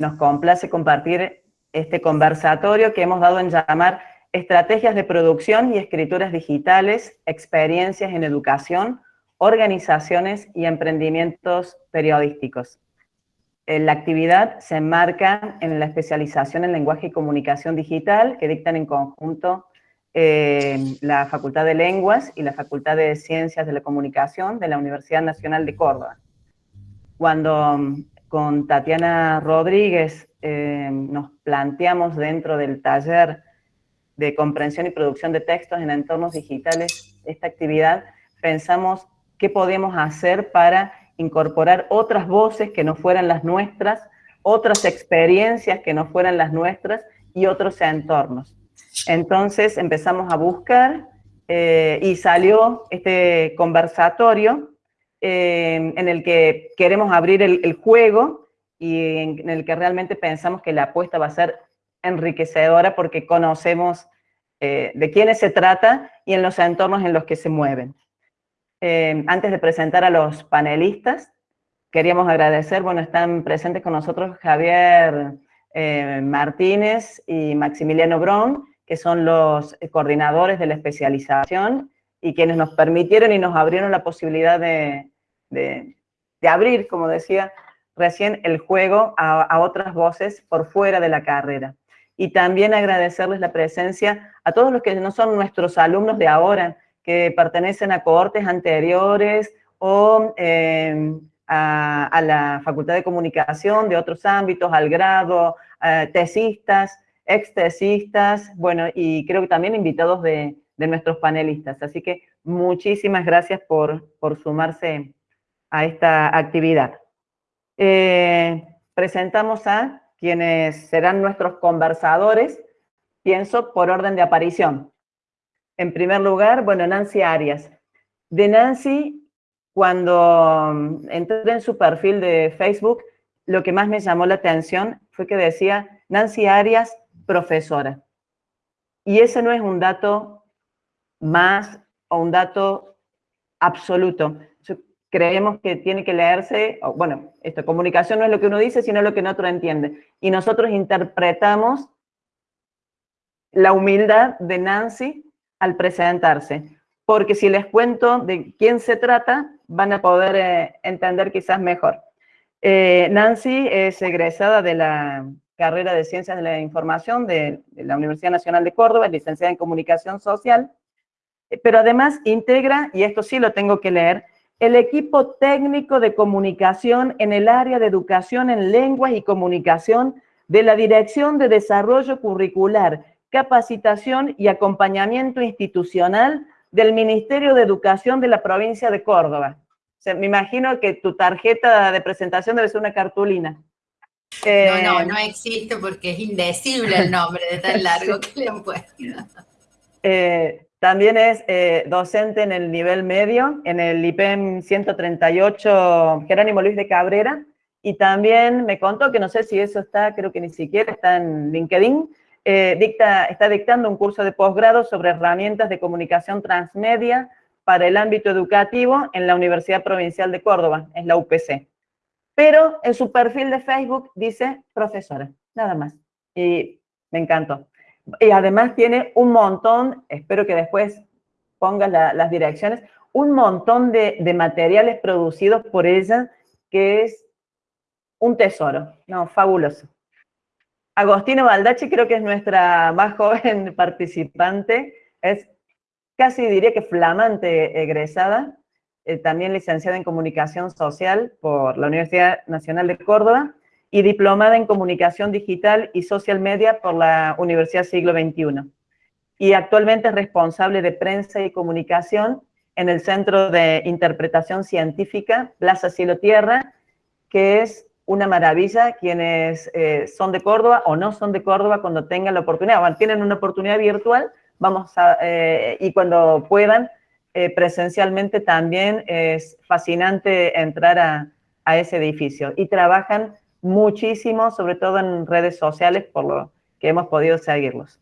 nos complace compartir este conversatorio que hemos dado en llamar Estrategias de Producción y Escrituras Digitales, Experiencias en Educación, Organizaciones y Emprendimientos Periodísticos. Eh, la actividad se enmarca en la especialización en Lenguaje y Comunicación Digital que dictan en conjunto eh, la Facultad de Lenguas y la Facultad de Ciencias de la Comunicación de la Universidad Nacional de Córdoba. Cuando mm, con Tatiana Rodríguez eh, nos planteamos dentro del taller de comprensión y producción de textos en entornos digitales esta actividad, pensamos qué podemos hacer para incorporar otras voces que no fueran las nuestras, otras experiencias que no fueran las nuestras y otros entornos. Entonces empezamos a buscar eh, y salió este conversatorio eh, en el que queremos abrir el, juego y en, el que realmente pensamos que la apuesta va a ser enriquecedora porque conocemos eh, de quiénes se trata y en los entornos en los que se mueven. antes de presentar a los panelistas, queríamos agradecer, bueno, están presentes con nosotros Javier Martínez y Maximiliano Brown, que son los eh, coordinadores de la especialización y quienes nos permitieron y nos abrieron la posibilidad de, abrir, como decía recién, el juego a, otras voces por fuera de la carrera. Y también agradecerles la presencia a todos los que no son nuestros alumnos de ahora, que pertenecen a cohortes anteriores o eh, a, la Facultad de Comunicación de otros ámbitos, al grado, tesistas, extesistas, bueno, y creo que también invitados de, nuestros panelistas. Así que muchísimas gracias por, sumarse a esta actividad. Eh, presentamos a quienes serán nuestros conversadores, pienso por orden de aparición. En primer lugar, bueno, Nancy Arias. De Nancy, cuando entré en su perfil de Facebook, lo que más me llamó la atención fue que decía Nancy Arias profesora. Y ese no es un dato más o un dato absoluto. creemos que tiene que leerse, bueno, esto, comunicación no es lo que uno dice, sino lo que el otro entiende. Y nosotros interpretamos la humildad de Nancy al presentarse. Porque si les cuento de quién se trata, van a poder eh, entender quizás mejor. Eh, Nancy es egresada de la carrera de Ciencias de la Información de, la Universidad Nacional de Córdoba, licenciada en Comunicación Social, pero además integra, y esto sí lo tengo que leer, el equipo técnico de comunicación en el área de educación en lenguas y comunicación de la Dirección de Desarrollo Curricular, Capacitación y Acompañamiento Institucional del Ministerio de Educación de la provincia de Córdoba. me imagino que tu tarjeta de presentación debe ser una cartulina no, no, eh, no existe porque es indecible el nombre de tan largo que le han puesto. Eh, también es eh, docente en el nivel medio, en el IPEM 138 Jerónimo Luis de Cabrera, y también me contó que no sé si eso está, creo que ni siquiera está en LinkedIn, dicta, está dictando un curso de posgrado sobre herramientas de comunicación transmedia para el ámbito educativo en la Universidad Provincial de Córdoba, es la UPC pero en su perfil de Facebook dice profesora, nada más. Y me encantó. Y además tiene un montón, espero que después pongas las direcciones, un montón de, materiales producidos por ella que es un tesoro, no, fabuloso. Agostino Baldacci creo que es nuestra más joven participante, es casi diría que flamante egresada, eh, también licenciada en Comunicación Social por la Universidad Nacional de Córdoba y diplomada en Comunicación Digital y Social Media por la Universidad Siglo XXI. Y actualmente es responsable de prensa y comunicación en el Centro de Interpretación Científica Plaza Cielo Tierra, que es una maravilla quienes eh, son de Córdoba o no son de Córdoba cuando tengan la oportunidad, bueno, tienen una oportunidad virtual, vamos a, eh, y cuando puedan, eh, presencialmente también es fascinante entrar a, ese edificio. Y trabajan muchísimo, sobre todo en redes sociales, por lo que hemos podido seguirlos.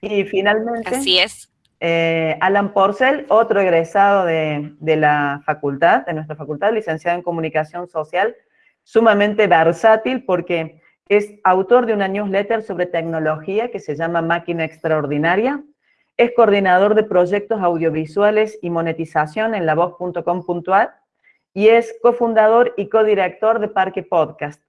Y finalmente... Así es. Eh, Alan Porcel, otro egresado de, de, la facultad, de nuestra facultad, licenciado en Comunicación Social, sumamente versátil porque es autor de una newsletter sobre tecnología que se llama Máquina Extraordinaria, es coordinador de proyectos audiovisuales y monetización en lavoz.com.ar y es cofundador y codirector de Parque Podcast.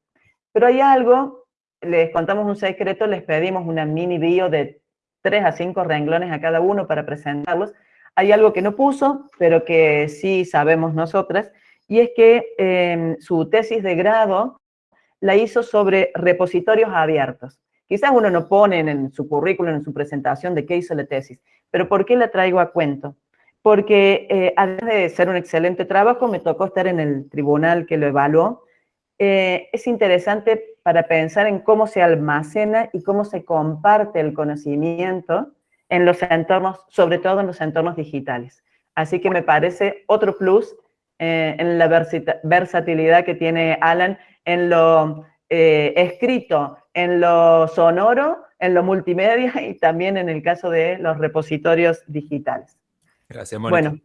Pero hay algo, les contamos un secreto, les pedimos una mini bio de tres a cinco renglones a cada uno para presentarlos. Hay algo que no puso, pero que sí sabemos nosotras, y es que em, su tesis de grado la hizo sobre repositorios abiertos. Quizás uno no pone en su currículum, en su presentación, de qué hizo la tesis, pero ¿por qué la traigo a cuento? Porque eh, además de ser un excelente trabajo, me tocó estar en el tribunal que lo evaluó. Eh, es interesante para pensar en cómo se almacena y cómo se comparte el conocimiento en los entornos, sobre todo en los entornos digitales. Así que me parece otro plus eh, en la versatilidad que tiene Alan en lo escrito, en lo sonoro, en lo multimedia y también en el caso de los repositorios digitales. Gracias, Mónica. Bueno,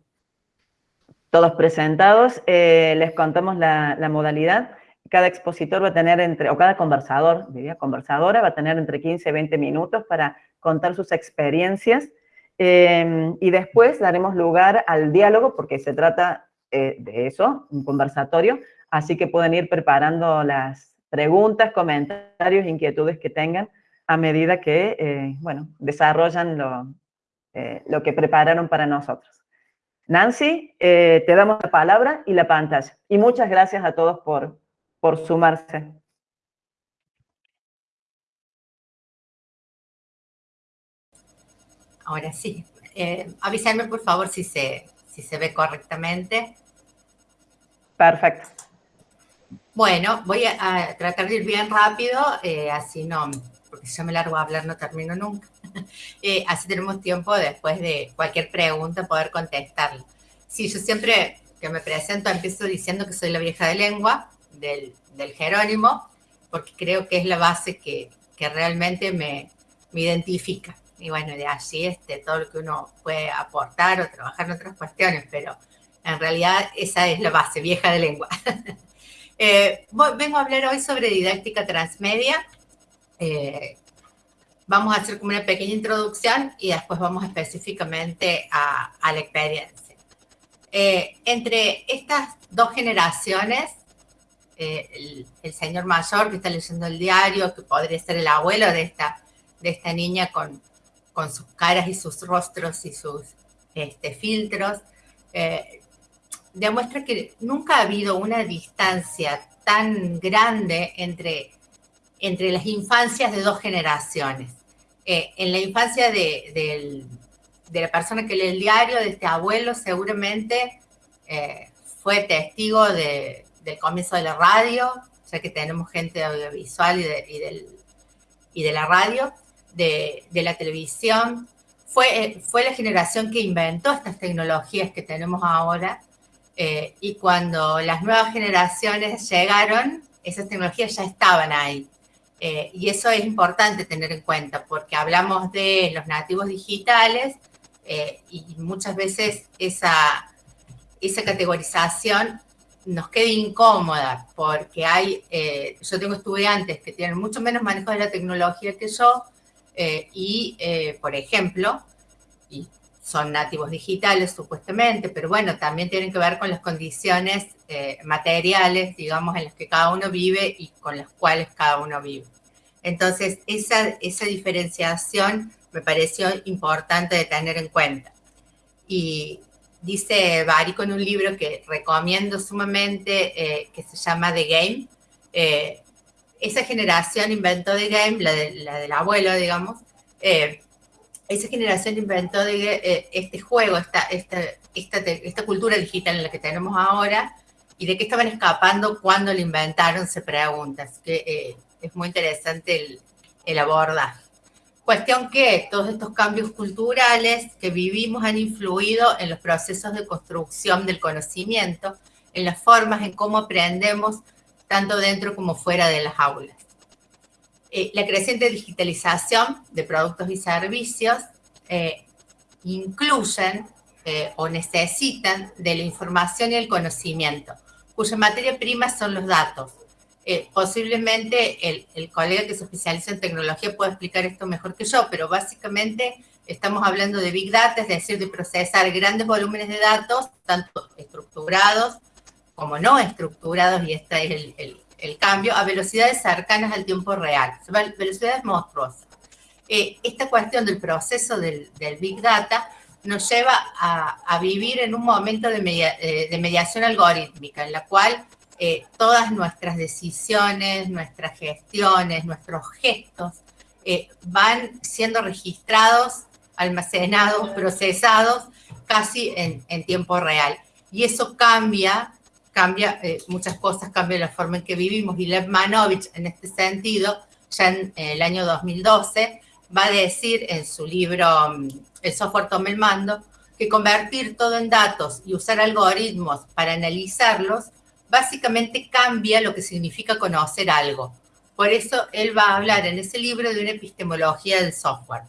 todos presentados, eh, les contamos la, modalidad. Cada expositor va a tener entre, o cada conversador, diría conversadora, va a tener entre 15 y 20 minutos para contar sus experiencias. Em, y después daremos lugar al diálogo, porque se trata eh, de eso, un conversatorio, así que pueden ir preparando las, preguntas, comentarios, inquietudes que tengan a medida que, eh, bueno, desarrollan lo, eh, lo, que prepararon para nosotros. Nancy, eh, te damos la palabra y la pantalla. Y muchas gracias a todos por, por sumarse. Ahora sí. avísame, por favor, si se, si se ve correctamente. Perfecto. Bueno, voy a, tratar de ir bien rápido, eh, así no, porque si yo me largo a hablar no termino nunca. Eh, así tenemos tiempo después de cualquier pregunta poder contestarla. Sí, yo siempre que me presento empiezo diciendo que soy la vieja de lengua del, Jerónimo, porque creo que es la base que, que realmente me, me, identifica. Y bueno, de allí este, todo lo que uno puede aportar o trabajar en otras cuestiones, pero en realidad esa es la base, vieja de lengua. Eh, vengo a hablar hoy sobre didáctica transmedia. Eh, vamos a hacer como una pequeña introducción y después vamos específicamente a, la experiencia. Eh, entre estas dos generaciones, el, señor mayor que está leyendo el diario, que podría ser el abuelo de esta, de esta niña con, con sus caras y sus rostros y sus este, filtros, demuestra que nunca ha habido una distancia tan grande entre, entre las infancias de dos generaciones. Eh, en la infancia de, la persona que lee el diario, de este abuelo, seguramente eh, fue testigo del comienzo de la radio, ya que tenemos gente audiovisual y de, y de la radio, de, la televisión. Fue, fue la generación que inventó estas tecnologías que tenemos ahora eh, y cuando las nuevas generaciones llegaron, esas tecnologías ya estaban ahí. Eh, y eso es importante tener en cuenta, porque hablamos de los nativos digitales eh, y muchas veces esa, esa categorización nos queda incómoda, porque hay, yo tengo estudiantes que tienen mucho menos manejo de la tecnología que yo, y, por ejemplo, y son nativos digitales supuestamente, pero bueno, también tienen que ver con las condiciones eh, materiales, digamos, en las que cada uno vive y con las cuales cada uno vive. Entonces, esa, esa diferenciación me pareció importante de tener en cuenta. Y dice Barico en un libro que recomiendo sumamente, eh, que se llama The Game. Eh, esa generación inventó The Game, la, la del abuelo, digamos, esa generación inventó de, eh, este juego, esta, esta, esta, cultura digital en la que tenemos ahora, y de qué estaban escapando cuando lo inventaron, se pregunta. Así que eh, es muy interesante el, el abordaje. Cuestión que todos estos cambios culturales que vivimos han influido en los procesos de construcción del conocimiento, en las formas en cómo aprendemos, tanto dentro como fuera de las aulas. Eh, la creciente digitalización de productos y servicios eh, incluyen eh, o necesitan de la información y el conocimiento, cuya materia prima son los datos. Eh, posiblemente el, el, colega que se especializa en tecnología pueda explicar esto mejor que yo, pero básicamente estamos hablando de Big Data, es decir, de procesar grandes volúmenes de datos, tanto estructurados como no estructurados, y este es el, el, el cambio, a velocidades cercanas al tiempo real, velocidades monstruosas. Eh, esta cuestión del proceso del, del Big Data nos lleva a, a, vivir en un momento de, media, eh, de mediación algorítmica, en la cual eh, todas nuestras decisiones, nuestras gestiones, nuestros gestos eh, van siendo registrados, almacenados, procesados casi en, en tiempo real. Y eso cambia, cambia eh, muchas cosas, cambia la forma en que vivimos. Y Lev Manovich, en este sentido, ya en, el año 2012, va a decir en su libro mm, El software toma el mando, que convertir todo en datos y usar algoritmos para analizarlos básicamente cambia lo que significa conocer algo. Por eso él va a hablar en ese libro de una epistemología del software.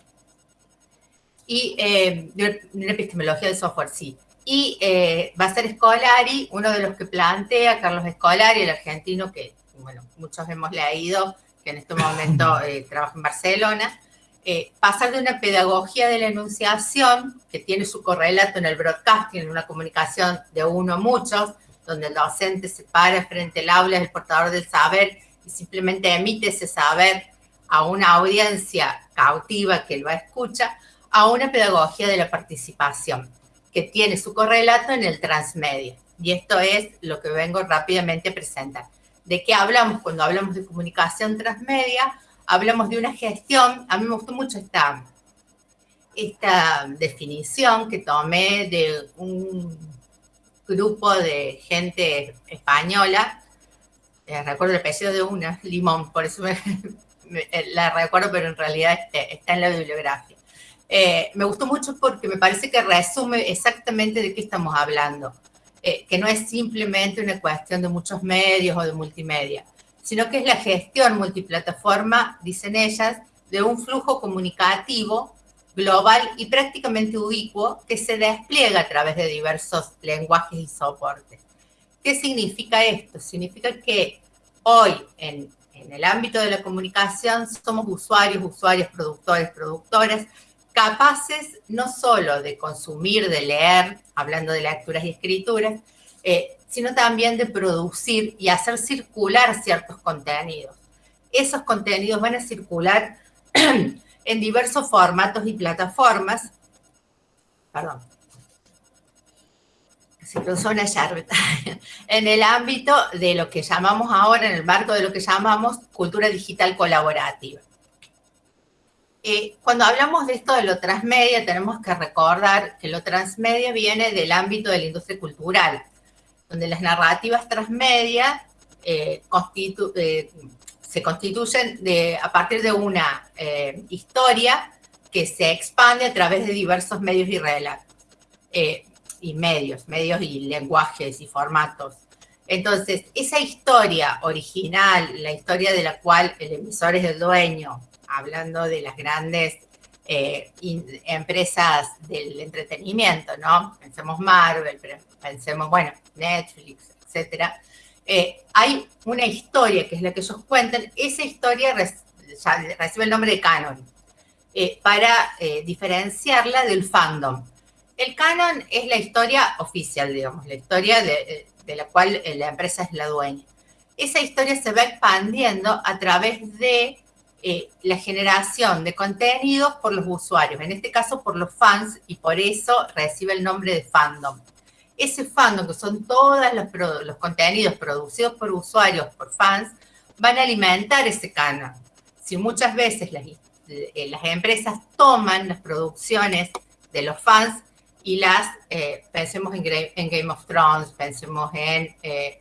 Y eh, de una epistemología del software, sí. Y eh, va a ser Scolari, uno de los que plantea, Carlos Scolari, el argentino que, bueno, muchos hemos leído, que en este momento eh, trabaja en Barcelona, eh, pasar de una pedagogía de la enunciación, que tiene su correlato en el broadcasting, en una comunicación de uno a muchos, donde el docente se para frente al aula, es el portador del saber y simplemente emite ese saber a una audiencia cautiva que lo escucha, a una pedagogía de la participación, que tiene su correlato en el transmedia. Y esto es lo que vengo rápidamente a presentar. ¿De qué hablamos cuando hablamos de comunicación transmedia? Hablamos de una gestión, a mí me gustó mucho esta, esta definición que tomé de un grupo de gente española, eh, recuerdo el apellido de una, Limón, por eso me, me, la recuerdo, pero en realidad este, está en la bibliografía. Eh, me gustó mucho porque me parece que resume exactamente de qué estamos hablando, eh, que no es simplemente una cuestión de muchos medios o de multimedia, sino que es la gestión multiplataforma, dicen ellas, de un flujo comunicativo global y prácticamente ubicuo que se despliega a través de diversos lenguajes y soportes. ¿Qué significa esto? Significa que hoy en, el ámbito de la comunicación somos usuarios, usuarios, productores, productoras, capaces no solo de consumir, de leer, hablando de lecturas y escrituras, eh, sino también de producir y hacer circular ciertos contenidos. Esos contenidos van a circular en diversos formatos y plataformas. Perdón. En el ámbito de lo que llamamos ahora, en el marco de lo que llamamos cultura digital colaborativa. Eh, cuando hablamos de esto de lo transmedia, tenemos que recordar que lo transmedia viene del ámbito de la industria cultural, donde las narrativas transmedia eh, eh, se constituyen a partir de una eh, historia que se expande a través de diversos medios y eh, medios y lenguajes y formatos. Entonces, esa historia original, la historia de la cual el emisor es el dueño, hablando de las grandes eh, empresas del entretenimiento, ¿no? Pensemos Marvel, pensemos, bueno, Netflix, etcétera, eh, hay una historia, que es la que ellos cuentan, esa historia recibe el nombre de canon, eh, para eh, diferenciarla del fandom. El canon es la historia oficial, digamos, la historia de, de la cual la empresa es la dueña. Esa historia se va expandiendo a través de eh, la generación de contenidos por los usuarios, en este caso por los fans, y por eso recibe el nombre de fandom ese fandom, que son todos los, los contenidos producidos por usuarios, por fans, van a alimentar ese canal. Si muchas veces las, eh, las empresas toman las producciones de los fans y las, eh, pensemos en, en, Game of Thrones, pensemos en eh,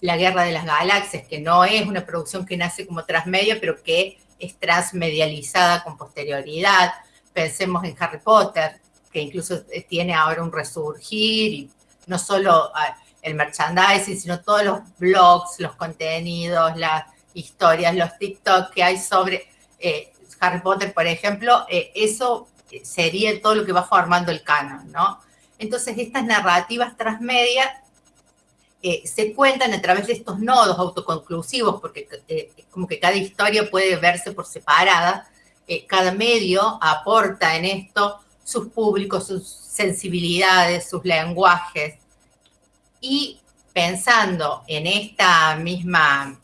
La Guerra de las Galaxias, que no es una producción que nace como transmedia, pero que es transmedializada con posterioridad. Pensemos en Harry Potter, que incluso tiene ahora un resurgir y no solo el merchandising, sino todos los blogs, los contenidos, las historias, los TikTok que hay sobre eh, Harry Potter, por ejemplo, eh, eso sería todo lo que va formando el canon, ¿no? Entonces, estas narrativas transmedia eh, se cuentan a través de estos nodos autoconclusivos, porque como que cada historia puede verse por separada, cada medio aporta en esto sus públicos, sus sensibilidades, sus lenguajes, y pensando en esta misma,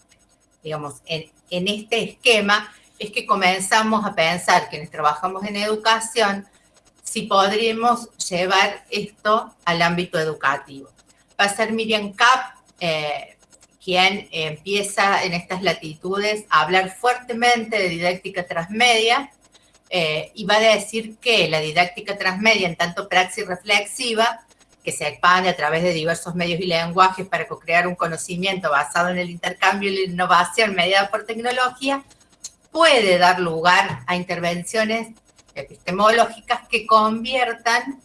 digamos, en, este esquema, es que comenzamos a pensar, quienes trabajamos en educación, si podríamos llevar esto al ámbito educativo. Va a ser Miriam Kapp, eh, quien empieza en estas latitudes a hablar fuertemente de didáctica transmedia eh, y va a decir que la didáctica transmedia, en tanto praxis reflexiva, que se expande a través de diversos medios y lenguajes para co-crear un conocimiento basado en el intercambio y la innovación mediada por tecnología, puede dar lugar a intervenciones epistemológicas que conviertan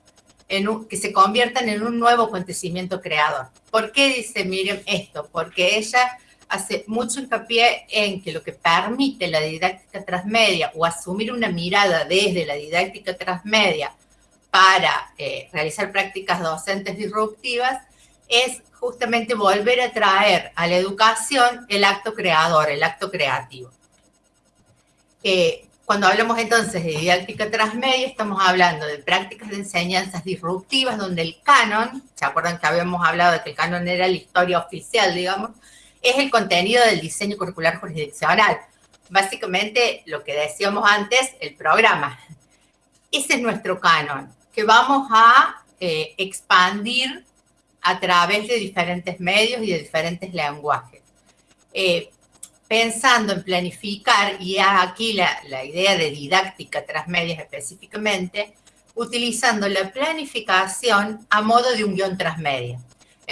que se conviertan en un nuevo acontecimiento creador. ¿Por qué dice Miriam esto? Porque ella hace mucho hincapié en que lo que permite la didáctica transmedia o asumir una mirada desde la didáctica transmedia para eh, realizar prácticas docentes disruptivas es justamente volver a traer a la educación el acto creador, el acto creativo. Eh, cuando hablamos entonces de didáctica transmedia, estamos hablando de prácticas de enseñanzas disruptivas, donde el canon, ¿se acuerdan que habíamos hablado de que el canon era la historia oficial, digamos? Es el contenido del diseño curricular jurisdiccional. Básicamente, lo que decíamos antes, el programa. Ese es nuestro canon, que vamos a eh, expandir a través de diferentes medios y de diferentes lenguajes. Eh, pensando en planificar, y aquí la, idea de didáctica transmedia específicamente, utilizando la planificación a modo de un guion transmedia.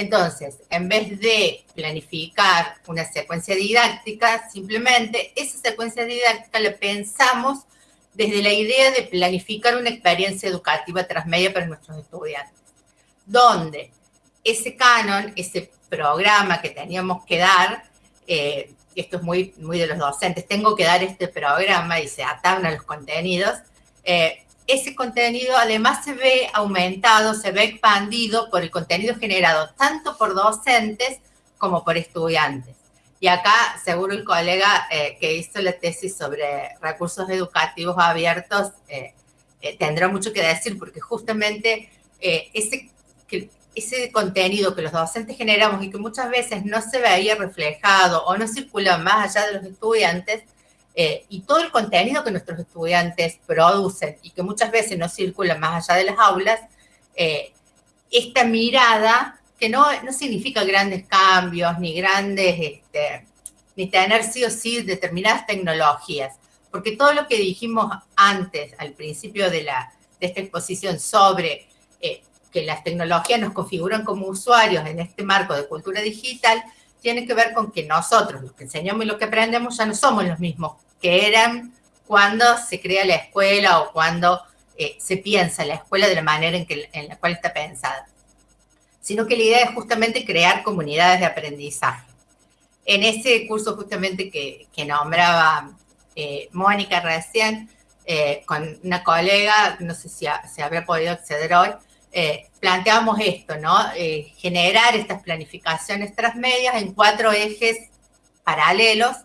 Entonces, en vez de planificar una secuencia didáctica, simplemente esa secuencia didáctica la pensamos desde la idea de planificar una experiencia educativa transmedia para nuestros estudiantes, donde ese canon, ese programa que teníamos que dar, eh, esto es muy, muy de los docentes, tengo que dar este programa y se atan a los contenidos, eh, ese contenido además se ve aumentado, se ve expandido por el contenido generado tanto por docentes como por estudiantes. Y acá seguro el colega eh, que hizo la tesis sobre recursos educativos abiertos eh, tendrá mucho que decir porque justamente ese, ese contenido que los docentes generamos y que muchas veces no se veía reflejado o no circula más allá de los estudiantes, eh, y todo el contenido que nuestros estudiantes producen y que muchas veces no circula más allá de las aulas, eh, esta mirada que no, no significa grandes cambios ni grandes, este, ni tener sí o sí determinadas tecnologías, porque todo lo que dijimos antes, al principio de, la, de esta exposición sobre eh, que las tecnologías nos configuran como usuarios en este marco de cultura digital, tiene que ver con que nosotros, los que enseñamos y los que aprendemos, ya no somos los mismos que eran cuando se crea la escuela o cuando eh, se piensa la escuela de la manera en, que, en la cual está pensada, sino que la idea es justamente crear comunidades de aprendizaje. En ese curso justamente que, que nombraba eh, Mónica recién, eh, con una colega, no sé si se había podido acceder hoy, eh, planteamos esto, ¿no? Eh, generar estas planificaciones transmedias en cuatro ejes paralelos,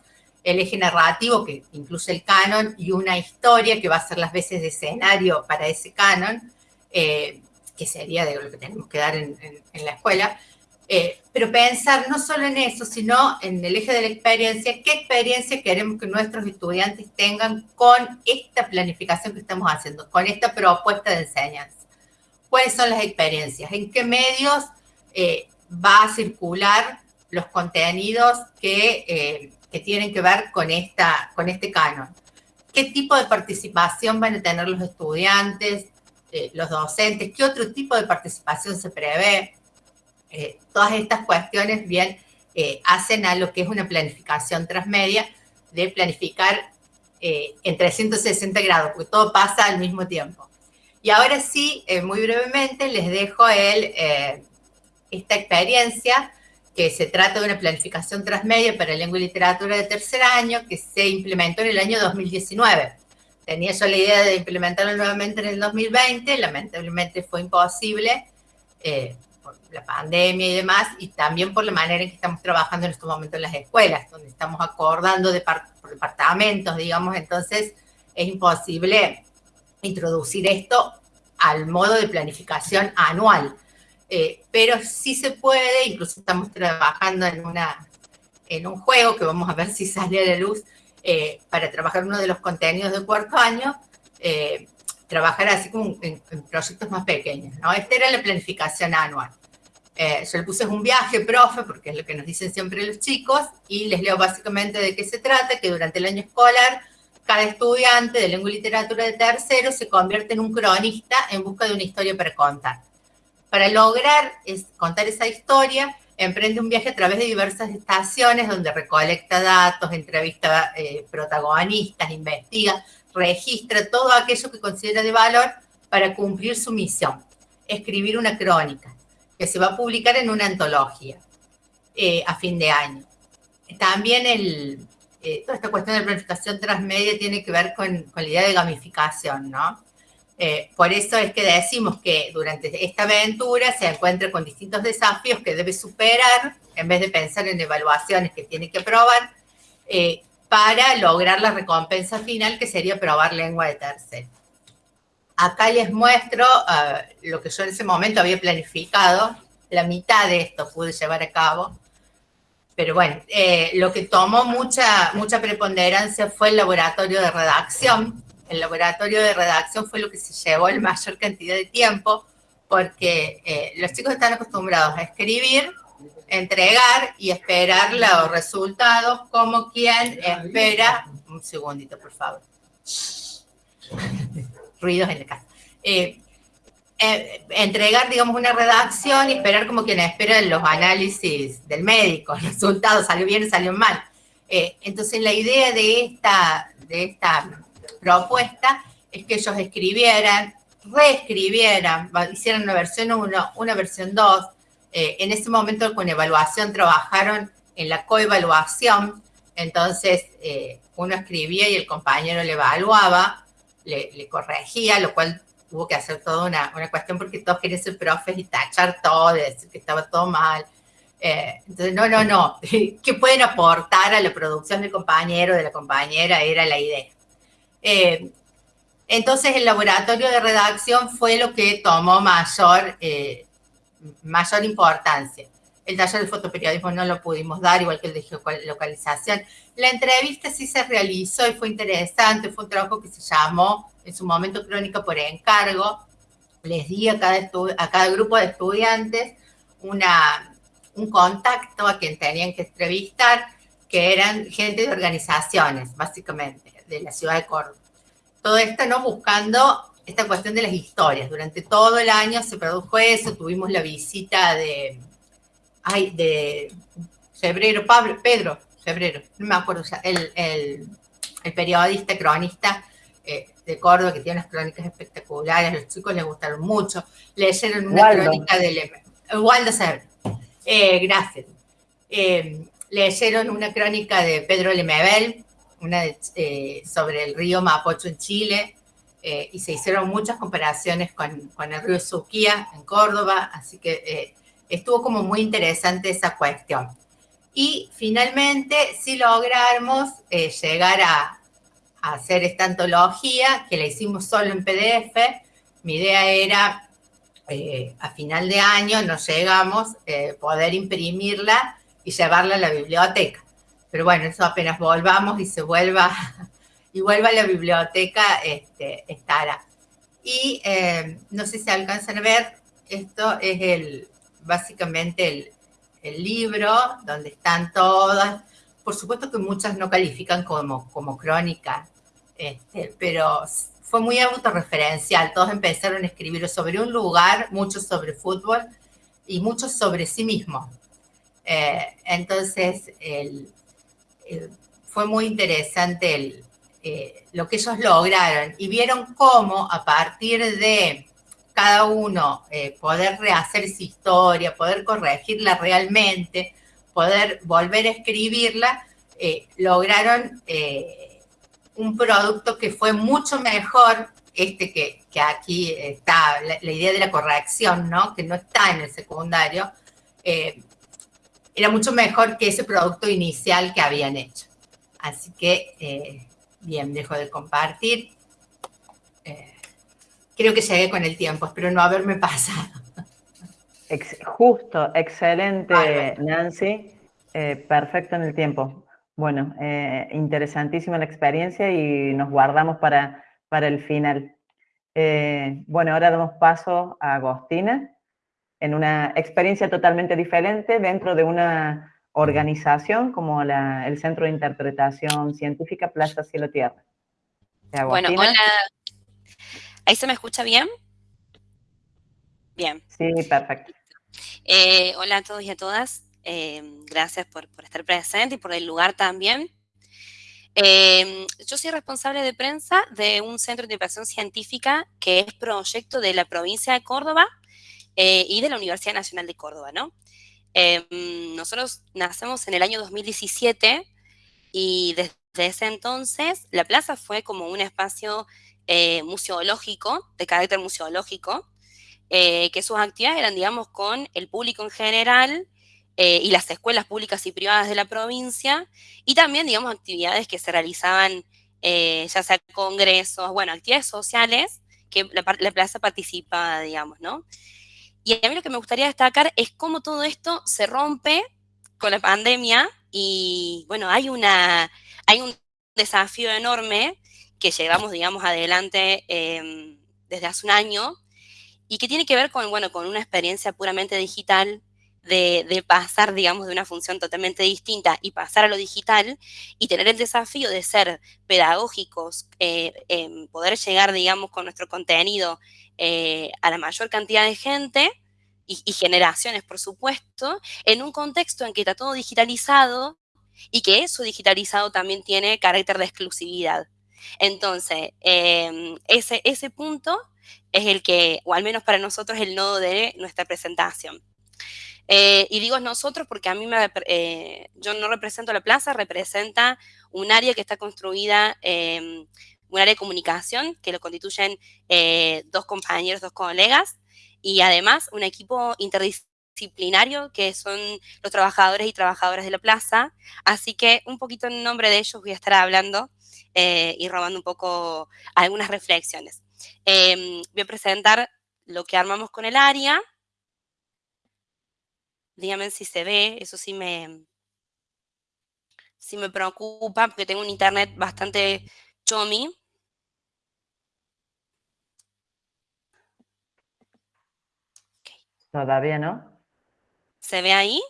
el eje narrativo que incluye el canon y una historia que va a ser las veces de escenario para ese canon, eh, que sería de lo que tenemos que dar en, la escuela, pero pensar no solo en eso, sino en el eje de la experiencia, qué experiencia queremos que nuestros estudiantes tengan con esta planificación que estamos haciendo, con esta propuesta de enseñanza cuáles son las experiencias, en qué medios eh, va a circular los contenidos que, eh, que, tienen que ver con, esta, con este canon. ¿Qué tipo de participación van a tener los estudiantes, eh, los docentes? ¿Qué otro tipo de participación se prevé? todas estas cuestiones bien hacen a lo que es una planificación transmedia de planificar en 360 grados, porque todo pasa al mismo tiempo. Y ahora sí, eh, muy brevemente, les dejo el, eh, esta experiencia que se trata de una planificación transmedia para lengua y literatura de tercer año que se implementó en el año 2019. Tenía yo la idea de implementarlo nuevamente en el 2020, lamentablemente fue imposible, eh, la pandemia y demás, y también por la manera en que estamos trabajando en estos momentos en las escuelas, donde estamos acordando de por departamentos, digamos, entonces es imposible introducir esto al modo de planificación anual. Eh, pero sí se puede, incluso estamos trabajando en, una, en un juego que vamos a ver si sale a la luz, eh, para trabajar uno de los contenidos de cuarto año, eh, trabajar así como en, proyectos más pequeños, ¿no? Esta era la planificación anual. yo le puse un viaje, profe, porque es lo que nos dicen siempre los chicos, y les leo básicamente de qué se trata, que durante el año escolar cada estudiante de lengua y literatura de tercero se convierte en un cronista en busca de una historia para contar. Para lograr contar esa historia, emprende un viaje a través de diversas estaciones donde recolecta datos, entrevista eh, protagonistas, investiga, registra todo aquello que considera de valor para cumplir su misión, escribir una crónica, que se va a publicar en una antología eh, a fin de año. También el, eh, toda esta cuestión de planificación transmedia tiene que ver con, con la idea de gamificación, ¿no? Eh, por eso es que decimos que durante esta aventura se encuentra con distintos desafíos que debe superar, en vez de pensar en evaluaciones que tiene que probar, eh, para lograr la recompensa final, que sería probar lengua de tercero. Acá les muestro lo que yo en ese momento había planificado, la mitad de esto pude llevar a cabo, pero bueno, eh, lo que tomó mucha, mucha preponderancia fue el laboratorio de redacción. El laboratorio de redacción fue lo que se llevó la mayor cantidad de tiempo, porque eh, los chicos están acostumbrados a escribir, entregar y esperar los resultados como quien espera... Un segundito, por favor. Ruidos en la casa. Eh, eh, entregar, digamos, una redacción y esperar como quien espera los análisis del médico, el resultado salió bien, salió mal. Eh, entonces la idea de esta, de esta propuesta es que ellos escribieran, reescribieran, hicieran una versión 1, una versión 2. Eh, en ese momento con evaluación trabajaron en la coevaluación, entonces uno escribía y el compañero le evaluaba, le, le corregía, lo cual hubo que hacer toda una, una cuestión porque todos querían ser profes y tachar todo, decir que estaba todo mal. Eh, entonces, no, no, no. ¿Qué pueden aportar a la producción del compañero, de la compañera? Era la idea. Eh, entonces, el laboratorio de redacción fue lo que tomó mayor, eh, mayor importancia. El taller de fotoperiodismo no lo pudimos dar, igual que el de geolocalización. La entrevista sí se realizó y fue interesante, fue un trabajo que se llamó en su momento crónica por encargo. Les di a cada, grupo de estudiantes una, un contacto a quien tenían que entrevistar, que eran gente de organizaciones, básicamente, de la ciudad de Córdoba. Todo esto no buscando esta cuestión de las historias. Durante todo el año se produjo eso, tuvimos la visita de, ay, de febrero, Pedro, febrero, no me acuerdo, el, el, el periodista, cronista eh, de Córdoba, que tiene unas crónicas espectaculares, los chicos les gustaron mucho, leyeron una crónica de Waldo Sebre, eh, gracias. Eh, leyeron una crónica de Pedro Lemebel, una sobre el río Mapocho en Chile, y se hicieron muchas comparaciones con, con, el río Suquía en Córdoba, así que estuvo como muy interesante esa cuestión. Y finalmente sí logramos llegar a, hacer esta antología, que la hicimos solo en PDF. Mi idea era, eh, a final de año, nos llegamos, eh, poder imprimirla y llevarla a la biblioteca. Pero bueno, eso apenas volvamos y se vuelva, y vuelva a la biblioteca, este, estará. Y eh, no sé si alcanzan a ver, esto es el, básicamente el, el libro donde están todas, por supuesto que muchas no califican como, como crónica, este, pero fue muy autorreferencial. Todos empezaron a escribir sobre un lugar, muchos sobre fútbol y muchos sobre sí mismos. Eh, entonces, fue muy interesante eh, lo que ellos lograron y vieron cómo a partir de cada uno eh, poder rehacer esa historia, poder corregirla realmente, poder volver a escribirla, lograron un producto que fue mucho mejor este que, aquí está, la, idea de la corrección, ¿no? Que no está en el secundario, eh, era mucho mejor que ese producto inicial que habían hecho. Así que, eh, bien, dejo de compartir. Eh, creo que llegué con el tiempo, espero no haberme pasado. justo, excelente, Nancy. perfecto en el tiempo. Bueno, interesantísima la experiencia y nos guardamos para, para el final. bueno, ahora damos paso a Agostina en una experiencia totalmente diferente dentro de una organización como el Centro de Interpretación Científica Plaza Cielo Tierra. Bueno, hola. ¿Ahí se me escucha bien? Bien. Sí, perfecto. Eh, hola a todos y a todas. Eh, gracias por, estar presente y por el lugar también. Eh, yo soy responsable de prensa de un centro de interpretación científica que es proyecto de la provincia de Córdoba eh, y de la Universidad Nacional de Córdoba, ¿no? Em, nosotros nacemos en el año 2017 y desde ese entonces la plaza fue como un espacio eh, museológico, de carácter museológico, eh, que sus actividades eran, digamos, con el público en general y las escuelas públicas y privadas de la provincia, y también, digamos, actividades que se realizaban, ya sea congresos, bueno, actividades sociales que la, la plaza participaba, digamos, ¿no? Y a mí lo que me gustaría destacar es cómo todo esto se rompe con la pandemia y bueno, hay, una, hay un desafío enorme que llevamos, digamos, adelante em, desde hace un año y que tiene que ver con, bueno, con una experiencia puramente digital de, pasar, digamos, de una función totalmente distinta y pasar a lo digital y tener el desafío de ser pedagógicos, eh, poder llegar, digamos, con nuestro contenido eh, a la mayor cantidad de gente y, generaciones, por supuesto, en un contexto en que está todo digitalizado y que eso digitalizado también tiene carácter de exclusividad. Entonces, em, ese, ese punto es el que, o al menos para nosotros, el nodo de nuestra presentación. Eh, y digo nosotros porque a mí me, eh, yo no represento la plaza, representa un área que está construida, em, un área de comunicación que lo constituyen eh, dos compañeros, dos colegas, y además un equipo interdisciplinario que son los trabajadores y trabajadoras de la plaza. Así que un poquito en nombre de ellos voy a estar hablando y robando un poco algunas reflexiones. Em, voy a presentar lo que armamos con el área, Díganme si se ve, eso sí me, sí me preocupa porque tengo un internet bastante chomi. Todavía no. ¿Se ve ahí?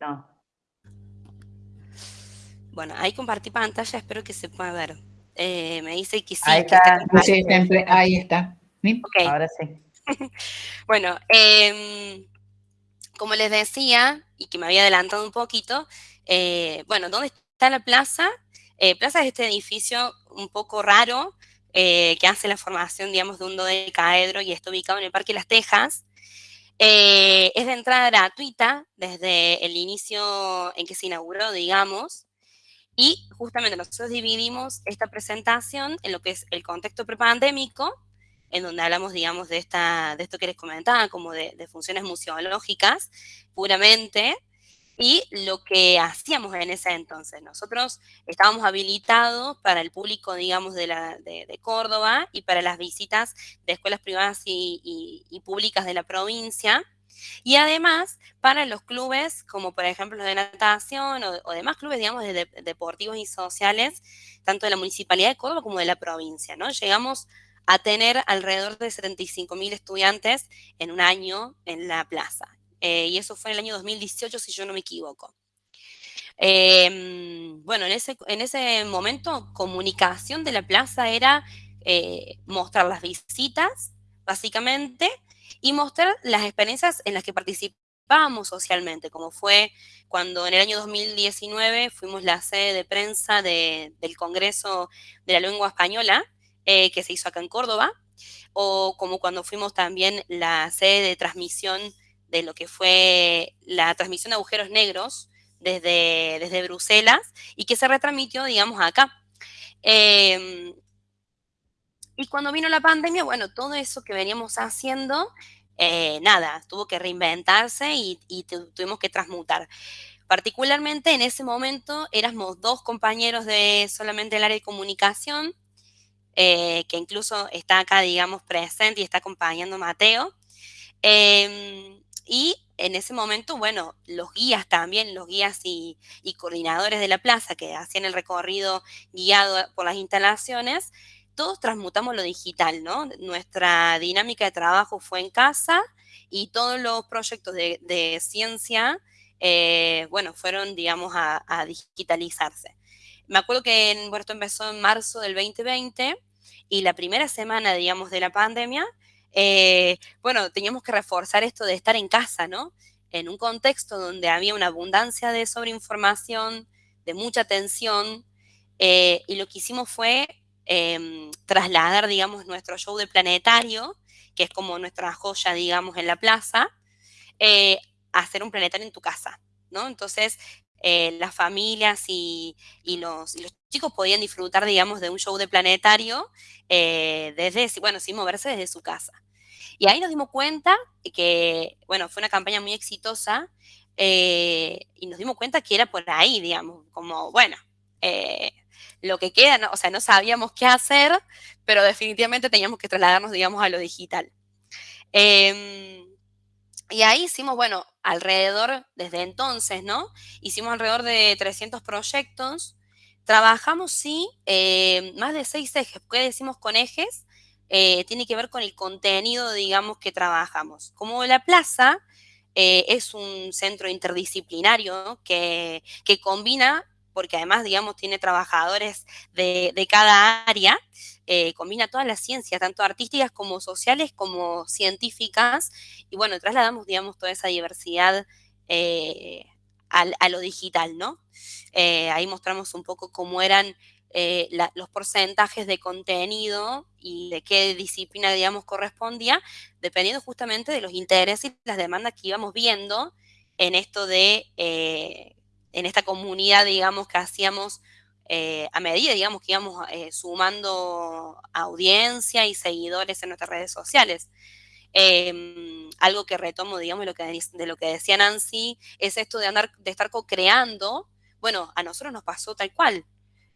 No. Bueno, ahí compartí pantalla, espero que se pueda ver. Eh, me dice que sí. Ahí está. ahí está. Ahora sí. bueno, eh, como les decía, y que me había adelantado un poquito, eh, bueno, ¿dónde está la plaza? Eh, plaza es este edificio un poco raro eh, que hace la formación, digamos, de un dodecaedro y está ubicado en el Parque Las Tejas. es de entrada gratuita desde el inicio en que se inauguró, digamos, y justamente nosotros dividimos esta presentación en lo que es el contexto prepandémico, en donde hablamos, digamos, de, esta, de esto que les comentaba, como de, funciones museológicas puramente, y lo que hacíamos en ese entonces. Nosotros estábamos habilitados para el público, digamos, de, la, de, Córdoba y para las visitas de escuelas privadas y, públicas de la provincia, y además para los clubes, como por ejemplo los de natación o, demás clubes, digamos, de, deportivos y sociales, tanto de la Municipalidad de Córdoba como de la provincia, ¿no? Llegamos a tener alrededor de 75 mil estudiantes en un año en la plaza. Eh, y eso fue en el año 2018, si yo no me equivoco. Em, bueno, en ese, en ese momento, comunicación de la plaza era eh, mostrar las visitas, básicamente, y mostrar las experiencias en las que participábamos socialmente, como fue cuando en el año 2019 fuimos la sede de prensa del Congreso de la Lengua Española, eh, que se hizo acá en Córdoba, o como cuando fuimos también la sede de transmisión de lo que fue la transmisión de agujeros negros desde, desde Bruselas y que se retransmitió, digamos, acá. Em, Y cuando vino la pandemia, bueno, todo eso que veníamos haciendo, eh, nada, tuvo que reinventarse y, tuvimos que transmutar. Particularmente en ese momento éramos dos compañeros de solamente el área de comunicación, eh, que incluso está acá, digamos, presente y está acompañando a Mateo. Em, y en ese momento, bueno, los guías también, los guías y, coordinadores de la plaza que hacían el recorrido guiado por las instalaciones, todos transmutamos lo digital, ¿no? Nuestra dinámica de trabajo fue en casa y todos los proyectos de, ciencia, eh, bueno, fueron, digamos, a, digitalizarse. Me acuerdo que en, esto empezó en marzo del 2020 y la primera semana, digamos, de la pandemia, eh, bueno, teníamos que reforzar esto de estar en casa, ¿no? En un contexto donde había una abundancia de sobreinformación, de mucha tensión, eh, y lo que hicimos fue em, trasladar, digamos, nuestro show de planetario, que es como nuestra joya, digamos, en la plaza, eh, a hacer un planetario en tu casa, ¿no? Entonces, las familias y, los, y, los, chicos podían disfrutar, digamos, de un show de planetario desde, bueno, sin moverse desde su casa. Y ahí nos dimos cuenta que, bueno, fue una campaña muy exitosa eh, y nos dimos cuenta que era por ahí, digamos, como, bueno, eh, lo que queda, o sea, no sabíamos qué hacer, pero definitivamente teníamos que trasladarnos, digamos, a lo digital. Em, y ahí hicimos, bueno, alrededor, desde entonces, ¿no? Hicimos alrededor de 300 proyectos. Trabajamos, sí, eh, más de seis ejes. ¿Qué decimos con ejes? Eh, tiene que ver con el contenido, digamos, que trabajamos. Como la plaza eh, es un centro interdisciplinario que, combina, porque además, digamos, tiene trabajadores de, cada área, eh, combina todas las ciencias, tanto artísticas como sociales, como científicas, y bueno, trasladamos, digamos, toda esa diversidad a lo digital, ¿no? ahí mostramos un poco cómo eran eh, los porcentajes de contenido y de qué disciplina, digamos, correspondía, dependiendo justamente de los intereses y las demandas que íbamos viendo en esto de, eh, en esta comunidad, digamos, que hacíamos eh, a medida, digamos, que íbamos sumando audiencia y seguidores en nuestras redes sociales. Em, algo que retomo, digamos, de lo que, de lo que decía Nancy, es esto de andar, de estar co-creando. Bueno, a nosotros nos pasó tal cual.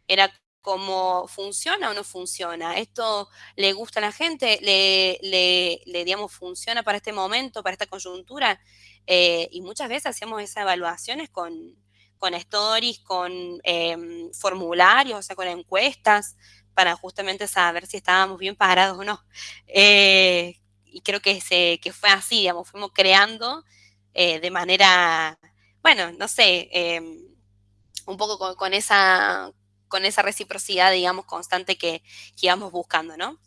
Era como funciona o no funciona. Esto le gusta a la gente, le, le, digamos, funciona para este momento, para esta coyuntura. Eh, y muchas veces hacemos esas evaluaciones con, con stories, con em, formularios, o sea, con encuestas, para justamente saber si estábamos bien parados o no. Eh, y creo que, se, que fue así, digamos, fuimos creando eh, de manera, bueno, no sé, em, un poco con esa con esa reciprocidad, digamos, constante que, íbamos buscando, ¿no?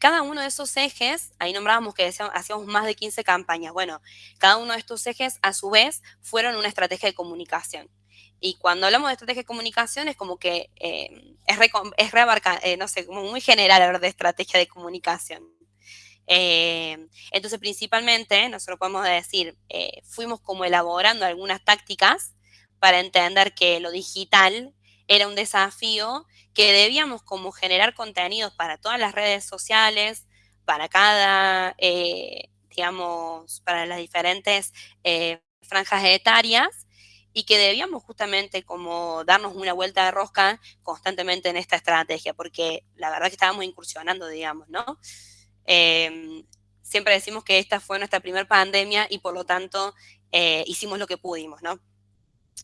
Cada uno de esos ejes, ahí nombrábamos que hacíamos más de 15 campañas, bueno, cada uno de estos ejes a su vez fueron una estrategia de comunicación. Y cuando hablamos de estrategia de comunicación es como que em, es, re, eh, no sé, como muy general hablar de estrategia de comunicación. Em, entonces, principalmente, nosotros podemos decir, eh, fuimos como elaborando algunas tácticas para entender que lo digital era un desafío que debíamos como generar contenidos para todas las redes sociales, para cada, eh, digamos, para las diferentes eh, franjas etarias y que debíamos justamente como darnos una vuelta de rosca constantemente en esta estrategia, porque la verdad que estábamos incursionando, digamos, ¿no? Em, siempre decimos que esta fue nuestra primera pandemia y por lo tanto eh, hicimos lo que pudimos, ¿no?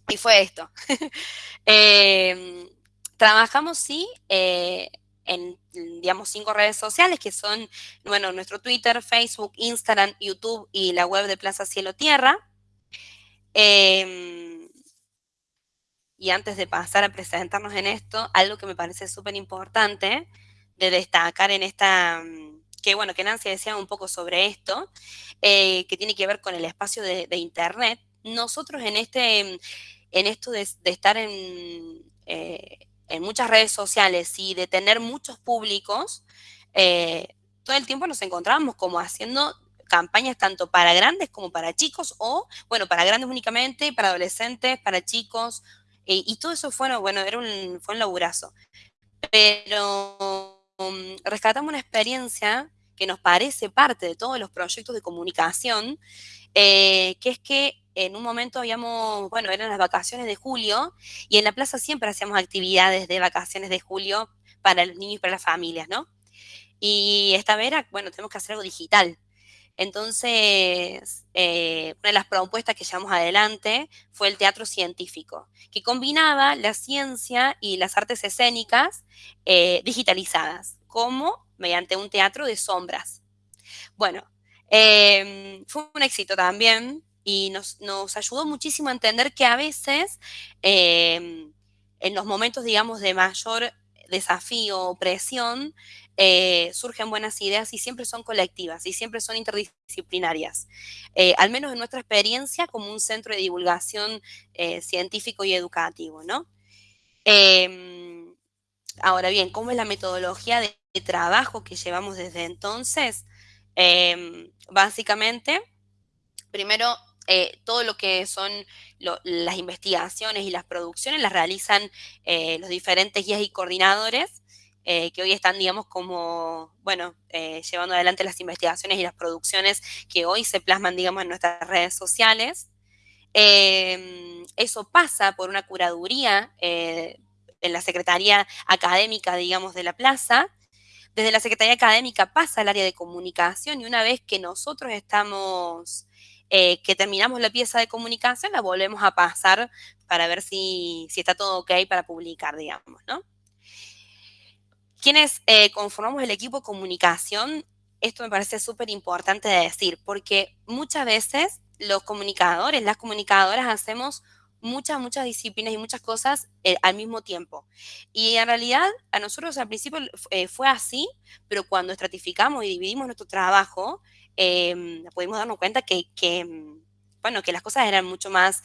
Y fue esto. Em, trabajamos, sí, eh, en, digamos, cinco redes sociales que son, bueno, nuestro Twitter, Facebook, Instagram, YouTube y la web de Plaza Cielo Tierra. Em, y antes de pasar a presentarnos en esto, algo que me parece súper importante de destacar en esta, que bueno, que Nancy decía un poco sobre esto, eh, que tiene que ver con el espacio de, de Internet. Nosotros en este en esto de, estar eh, en, muchas redes sociales y de tener muchos públicos, eh, todo el tiempo nos encontrábamos como haciendo campañas tanto para grandes como para chicos o, bueno, para grandes únicamente, para adolescentes, para chicos, y todo eso fue, bueno, era un, fue un laburazo. Pero mm, rescatamos una experiencia que nos parece parte de todos los proyectos de comunicación, eh, que es que en un momento habíamos, bueno, eran las vacaciones de julio, y en la plaza siempre hacíamos actividades de vacaciones de julio para los niños y para las familias, ¿no? Y esta vez era, bueno, tenemos que hacer algo digital. Entonces, eh, una de las propuestas que llevamos adelante fue el teatro científico, que combinaba la ciencia y las artes escénicas eh, digitalizadas, como mediante un teatro de sombras. Bueno, em, fue un éxito también y nos, ayudó muchísimo a entender que a veces em, en los momentos, digamos, de mayor desafío o presión, eh, surgen buenas ideas y siempre son colectivas y siempre son interdisciplinarias. Eh, al menos en nuestra experiencia como un centro de divulgación eh, científico y educativo, ¿no? Em, ahora bien, ¿cómo es la metodología de, trabajo que llevamos desde entonces? Em, básicamente, primero todo lo que son las investigaciones y las producciones las realizan los diferentes guías y coordinadores eh, que hoy están, digamos, como, bueno, eh, llevando adelante las investigaciones y las producciones que hoy se plasman, digamos, en nuestras redes sociales. Em, eso pasa por una curaduría eh, en la Secretaría Académica, digamos, de la plaza. Desde la Secretaría Académica pasa al área de comunicación y una vez que nosotros estamos, que terminamos la pieza de comunicación, la volvemos a pasar para ver si, si está todo ok para publicar, digamos, ¿no? Quienes eh, conformamos el equipo de comunicación, esto me parece súper importante de decir, porque muchas veces los comunicadores, las comunicadoras hacemos muchas, muchas disciplinas y muchas cosas eh, al mismo tiempo. Y en realidad a nosotros al principio eh, fue así, pero cuando estratificamos y dividimos nuestro trabajo, em, pudimos darnos cuenta que, bueno, que las cosas eran mucho más,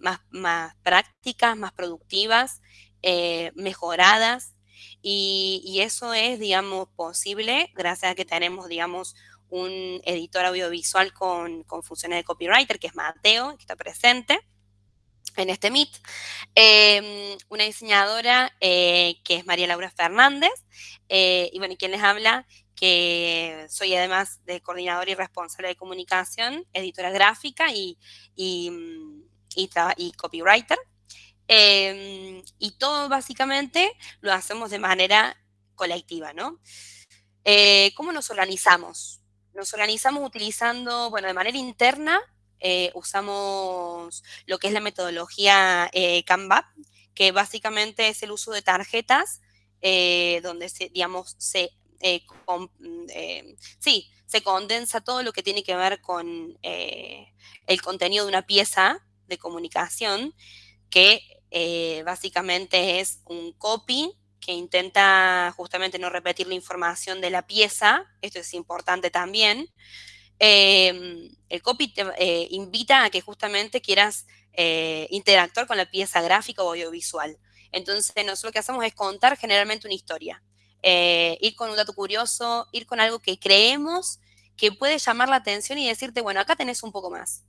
más, más prácticas, más productivas, mejoradas, y, eso es, digamos, posible gracias a que tenemos, digamos, un editor audiovisual con, funciones de copywriter, que es Mateo, que está presente en este Meet. Em, una diseñadora eh, que es María Laura Fernández. Eh, y bueno, quien les habla, que soy además de coordinadora y responsable de comunicación, editora gráfica y, y, y copywriter. Em, y todo básicamente lo hacemos de manera colectiva, ¿no? Eh, ¿Cómo nos organizamos? Nos organizamos utilizando, bueno, de manera interna, eh, usamos lo que es la metodología eh, Canva, que básicamente es el uso de tarjetas, donde se, digamos, se, sí, se condensa todo lo que tiene que ver con el contenido de una pieza de comunicación que eh, básicamente es un copy que intenta justamente no repetir la información de la pieza, esto es importante también. El copy eh, invita a que justamente quieras eh, interactuar con la pieza gráfica o audiovisual. Entonces, nosotros lo que hacemos es contar generalmente una historia. Ir con un dato curioso, ir con algo que creemos que puede llamar la atención y decirte, bueno, acá tenés un poco más.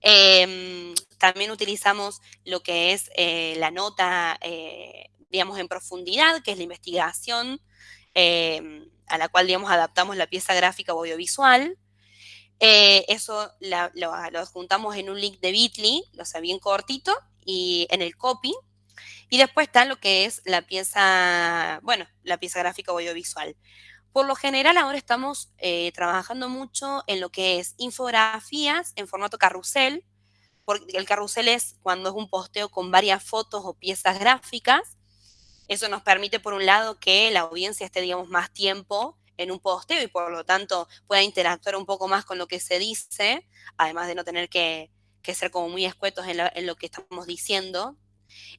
Em, también utilizamos lo que es eh, la nota, eh, digamos, en profundidad, que es la investigación, em, a la cual, digamos, adaptamos la pieza gráfica o audiovisual. Eh, eso lo, juntamos en un link de Bitly, lo sé bien cortito, y en el copy. Y después está lo que es la pieza, bueno, la pieza gráfica o audiovisual. Por lo general ahora estamos trabajando mucho en lo que es infografías en formato carrusel, porque el carrusel es cuando es un posteo con varias fotos o piezas gráficas. Eso nos permite, por un lado, que la audiencia esté, digamos, más tiempo en un posteo y por lo tanto pueda interactuar un poco más con lo que se dice, además de no tener que, ser como muy escuetos en, lo que estamos diciendo.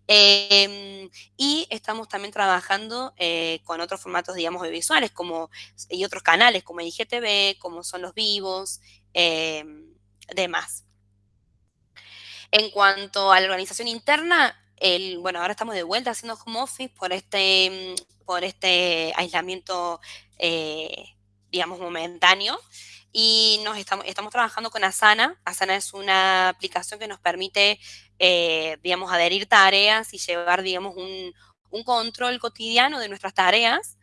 Em, y estamos también trabajando eh, con otros formatos, digamos, audiovisuales como, y otros canales como IGTV, como son los vivos, em, demás. En cuanto a la organización interna, el, bueno, ahora estamos de vuelta haciendo home office por este, mm, por este aislamiento, eh, digamos, momentáneo. Y nos estamos, estamos trabajando con Asana. Asana es una aplicación que nos permite, eh, digamos, adherir tareas y llevar, digamos, un, un control cotidiano de nuestras tareas.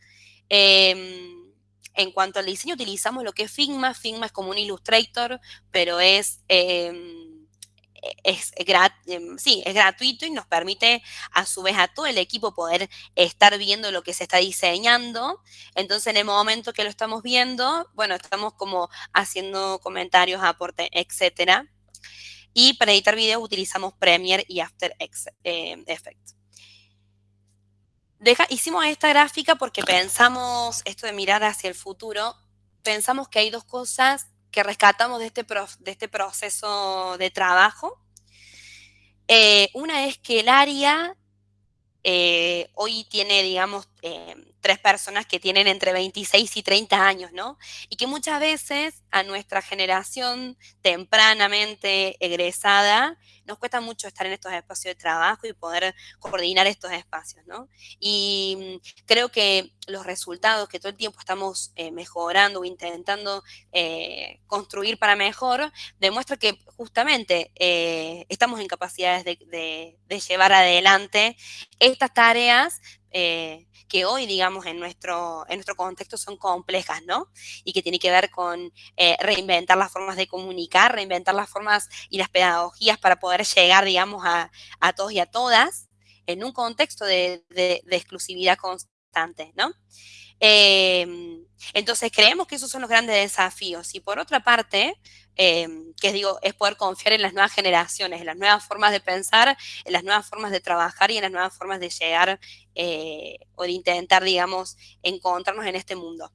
Em, en cuanto al diseño, utilizamos lo que es Figma. Figma es como un Illustrator, pero es... Em, es, em, sí, es gratuito y nos permite a su vez a todo el equipo poder estar viendo lo que se está diseñando. Entonces, en el momento que lo estamos viendo, bueno, estamos como haciendo comentarios, aportes, etcétera. Y para editar videos utilizamos Premiere y After eh, Effects. hicimos esta gráfica porque pensamos, esto de mirar hacia el futuro, pensamos que hay dos cosas que rescatamos de este, de este proceso de trabajo. Eh, una es que el área eh, hoy tiene, digamos, eh, tres personas que tienen entre 26 y 30 años, ¿no? Y que muchas veces a nuestra generación tempranamente egresada nos cuesta mucho estar en estos espacios de trabajo y poder coordinar estos espacios, ¿no? Y mm, creo que los resultados que todo el tiempo estamos eh, mejorando o intentando eh, construir para mejor, demuestra que justamente eh, estamos en capacidades de, llevar adelante estas tareas que hoy, digamos, en nuestro, en nuestro contexto son complejas, ¿no? Y que tiene que ver con reinventar las formas de comunicar, reinventar las formas y las pedagogías para poder llegar, digamos, a, todos y a todas en un contexto de, exclusividad constante, ¿no? Em, entonces, creemos que esos son los grandes desafíos. Y por otra parte, em, que digo, es poder confiar en las nuevas generaciones, en las nuevas formas de pensar, en las nuevas formas de trabajar y en las nuevas formas de llegar eh, o de intentar, digamos, encontrarnos en este mundo.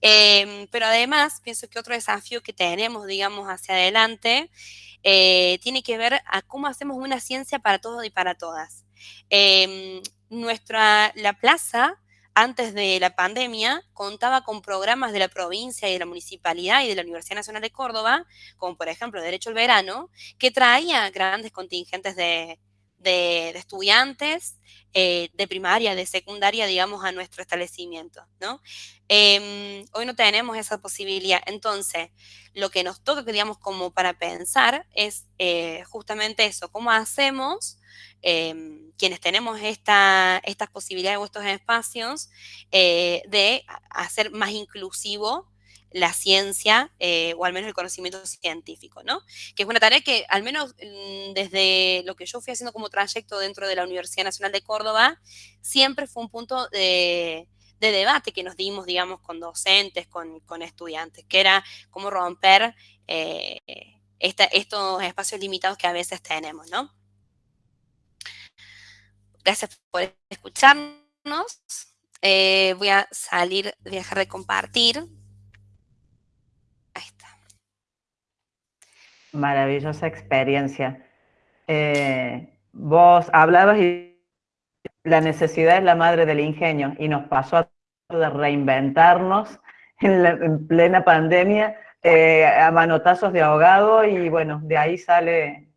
Em, pero además, pienso que otro desafío que tenemos, digamos, hacia adelante, eh, tiene que ver a cómo hacemos una ciencia para todos y para todas. Em, nuestra, la plaza, antes de la pandemia, contaba con programas de la provincia y de la municipalidad y de la Universidad Nacional de Córdoba, como por ejemplo Derecho al Verano, que traía grandes contingentes de, estudiantes eh, de primaria, de secundaria, digamos, a nuestro establecimiento. Em, hoy no tenemos esa posibilidad. Entonces, lo que nos toca, digamos, como para pensar es eh, justamente eso, cómo hacemos em, quienes tenemos esta, estas posibilidades o estos espacios eh, de hacer más inclusivo la ciencia eh, o al menos el conocimiento científico, ¿no? Que es una tarea que al menos mm, desde lo que yo fui haciendo como trayecto dentro de la Universidad Nacional de Córdoba, siempre fue un punto de, debate que nos dimos, digamos, con docentes, con, estudiantes, que era cómo romper eh, estos espacios limitados que a veces tenemos, ¿no? Gracias por escucharnos. Eh, voy a salir, dejar de compartir Maravillosa experiencia. Eh, vos hablabas y la necesidad es la madre del ingenio y nos pasó a de reinventarnos en, plena pandemia eh, a manotazos de ahogado y bueno, de ahí sale,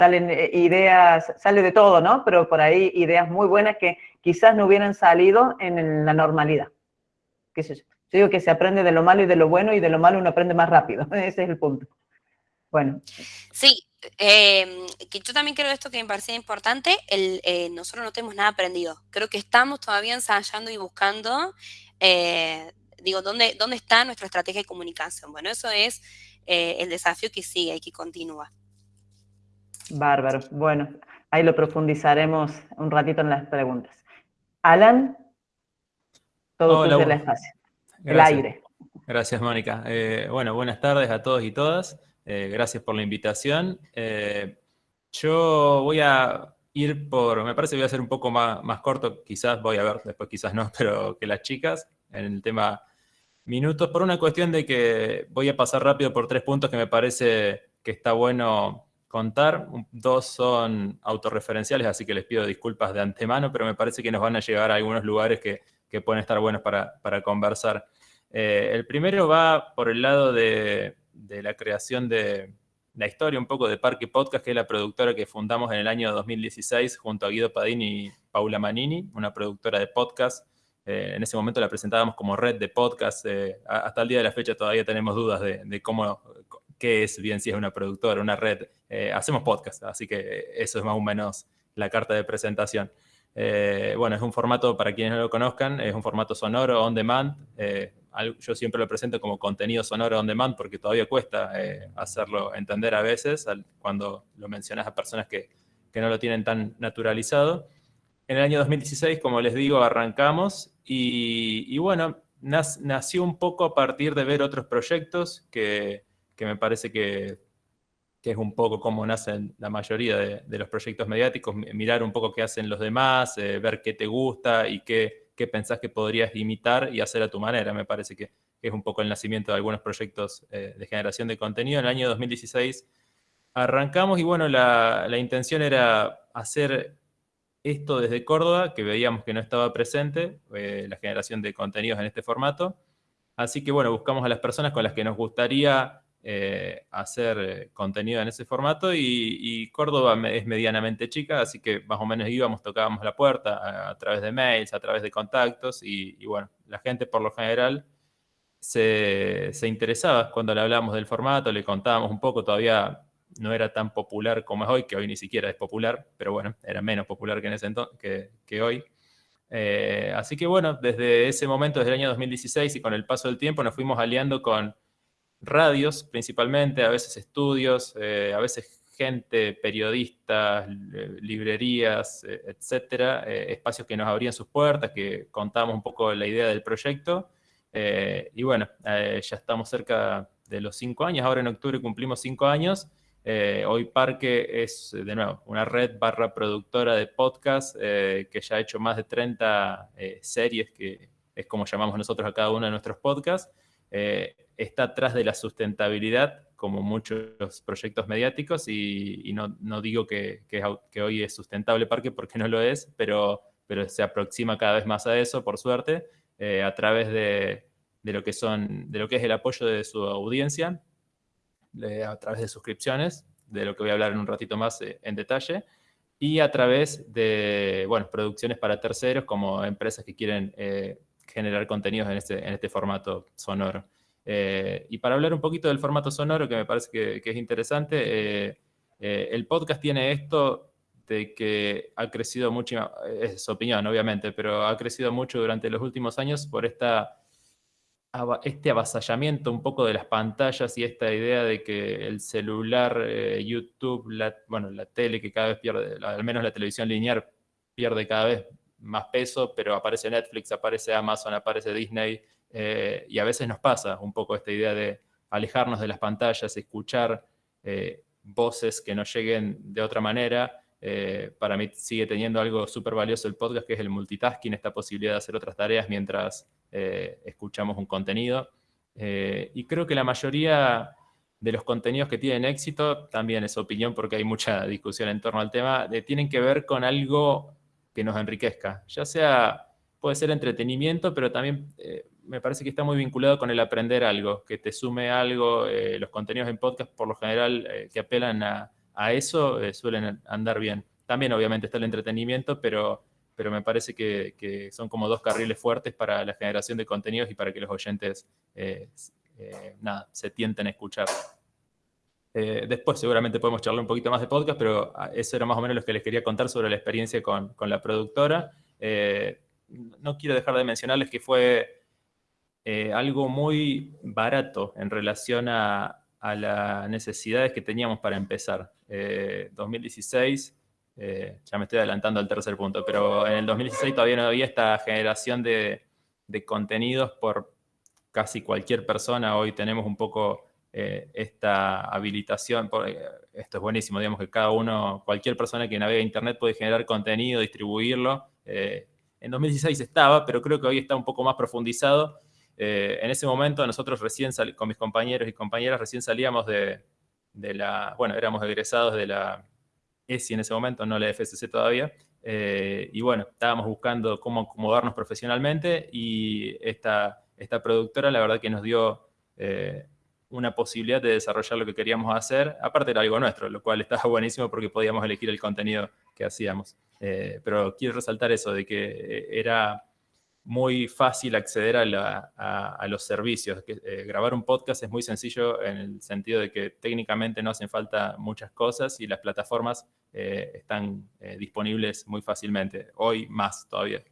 salen eh, ideas, sale de todo, ¿no? Pero por ahí ideas muy buenas que quizás no hubieran salido en la normalidad. ¿Qué sé yo? yo digo que se aprende de lo malo y de lo bueno y de lo malo uno aprende más rápido, ese es el punto. Bueno. Sí, em, yo también creo esto que me parecía importante, el, eh, nosotros no tenemos nada aprendido. Creo que estamos todavía ensayando y buscando, eh, digo, ¿dónde, ¿dónde está nuestra estrategia de comunicación? Bueno, eso es el desafío que sigue y que continúa. Bárbaro. Bueno, ahí lo profundizaremos un ratito en las preguntas. Alan, todo Hola, el espacio, el aire. Gracias, Mónica. bueno, buenas tardes a todos y todas. Eh, gracias por la invitación. Eh, yo voy a ir por, me parece que voy a ser un poco más, más corto, quizás voy a ver, después quizás no, pero que las chicas, en el tema minutos, por una cuestión de que voy a pasar rápido por tres puntos que me parece que está bueno contar. Dos son autorreferenciales, así que les pido disculpas de antemano, pero me parece que nos van a llegar a algunos lugares que, que pueden estar buenos para, para conversar. Eh, el primero va por el lado de, de la creación de la historia un poco de Parque Podcast, que es la productora que fundamos en el año 2016 junto a Guido Padini y Paula Manini, una productora de podcast. Eh, en ese momento la presentábamos como red de podcast. Eh, hasta el día de la fecha todavía tenemos dudas de, cómo, qué es bien si es una productora, una red. Eh, hacemos podcast, así que eso es más o menos la carta de presentación. bueno, es un formato, para quienes no lo conozcan, es un formato sonoro on demand. yo siempre lo presento como contenido sonoro on demand porque todavía cuesta hacerlo entender a veces cuando lo mencionas a personas que, que no lo tienen tan naturalizado. En el año 2016, como les digo, arrancamos y, bueno, nació un poco a partir de ver otros proyectos que, me parece que, es un poco como nacen la mayoría de, los proyectos mediáticos, mirar un poco qué hacen los demás, eh, ver qué te gusta y qué, qué, pensás que podrías imitar y hacer a tu manera. Me parece que, es un poco el nacimiento de algunos proyectos eh, de generación de contenido. En el año 2016 arrancamos y bueno, la, la intención era hacer esto desde Córdoba, que veíamos que no estaba presente, eh, la generación de contenidos en este formato. Así que bueno, buscamos a las personas con las que nos gustaría eh, hacer eh, contenido en ese formato y, Córdoba es medianamente chica, así que más o menos íbamos, tocábamos la puerta a, través de mails, a través de contactos y, bueno, la gente por lo general se, se interesaba cuando le hablábamos del formato, le contábamos un poco, todavía no era tan popular como es hoy, que hoy ni siquiera es popular, pero bueno, era menos popular que, en ese entonces, que, hoy. Eh, así que bueno, desde ese momento, desde el año 2016 y con el paso del tiempo, nos fuimos aliando con radios principalmente, a veces estudios, eh, a veces gente, periodistas, librerías, eh, etcétera, espacios que nos abrían sus puertas, que contábamos un poco la idea del proyecto. y bueno, ya estamos cerca de los cinco años, ahora en octubre cumplimos cinco años, eh, hoy Parque es, de nuevo, una red barra productora de podcast eh, que ya ha hecho más de 30 eh, series, que es como llamamos nosotros a cada uno de nuestros podcasts. Está atrás de la sustentabilidad, como muchos proyectos mediáticos, y, no, digo que, que, hoy es sustentable Parque porque no lo es, pero, pero se aproxima cada vez más a eso, por suerte, a través de, de, lo que son, de lo que es el apoyo de su audiencia a través de suscripciones, de lo que voy a hablar en un ratito más eh, en detalle, y a través de, bueno, producciones para terceros como empresas que quieren eh, generar contenidos en este, en este formato sonoro. Eh, y para hablar un poquito del formato sonoro, que me parece que, es interesante, el podcast tiene esto de que ha crecido mucho, es su opinión obviamente, pero ha crecido mucho durante los últimos años por esta este avasallamiento un poco de las pantallas y esta idea de que el celular, eh, YouTube, bueno, la tele que cada vez pierde, al menos la televisión lineal pierde cada vez más peso, pero aparece Netflix, aparece Amazon, aparece Disney, eh, y a veces nos pasa un poco esta idea de alejarnos de las pantallas, escuchar eh, voces que nos lleguen de otra manera. para mí sigue teniendo algo súper valioso el podcast, que es el multitasking, esta posibilidad de hacer otras tareas mientras eh, escuchamos un contenido. Eh, y creo que la mayoría de los contenidos que tienen éxito, también es opinión porque hay mucha discusión en torno al tema, tienen que ver con algo que nos enriquezca, ya sea, puede ser entretenimiento, pero también eh, me parece que está muy vinculado con el aprender algo, que te sume algo, los contenidos en podcast por lo general que apelan a, a eso suelen andar bien. También obviamente está el entretenimiento, pero pero me parece que, son como dos carriles fuertes para la generación de contenidos y para que los oyentes eh, eh, nada, se tienten a escuchar. Eh, después seguramente podemos charlar un poquito más de podcast, pero ah, eso era más o menos lo que les quería contar sobre la experiencia con, la productora. no quiero dejar de mencionarles que fue algo muy barato en relación a, a, las necesidades que teníamos para empezar. 2016 eh, ya me estoy adelantando al tercer punto, pero en el 2016 todavía no había esta generación de, contenidos por casi cualquier persona. Hoy tenemos un poco eh, esta habilitación, eh, esto es buenísimo, digamos que cada uno, cualquier persona que navega Internet puede generar contenido, distribuirlo. en 2016 estaba, pero creo que hoy está un poco más profundizado. en ese momento nosotros recién, con mis compañeros y compañeras, recién salíamos de, de la, bueno, éramos egresados de la ESI en ese momento, no la FSC todavía. Eh, y bueno, estábamos buscando cómo acomodarnos profesionalmente y esta, esta productora la verdad que nos dio eh, una posibilidad de desarrollar lo que queríamos hacer. Aparte era algo nuestro, lo cual estaba buenísimo porque podíamos elegir el contenido que hacíamos. Eh, pero quiero resaltar eso, de que era muy fácil acceder a, los servicios. Eh, grabar un podcast es muy sencillo en el sentido de que técnicamente no hacen falta muchas cosas y las plataformas eh, están eh, disponibles muy fácilmente. Hoy más todavía.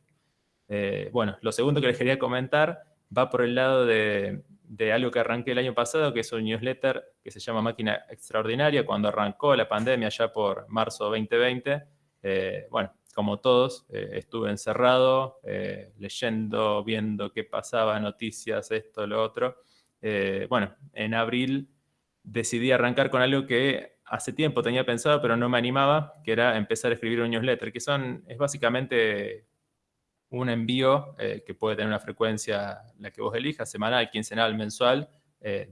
bueno, lo segundo que les quería comentar va por el lado de, de, algo que arranqué el año pasado, que es un newsletter que se llama Máquina Extraordinaria, cuando arrancó la pandemia ya por marzo 2020. bueno, como todos, eh, estuve encerrado, eh, leyendo, viendo qué pasaba, noticias, esto, lo otro. Eh, bueno, en abril decidí arrancar con algo que hace tiempo tenía pensado, pero no me animaba, que era empezar a escribir un newsletter, que son, es básicamente un envío que puede tener una frecuencia, la que vos elijas, semanal, quincenal, mensual,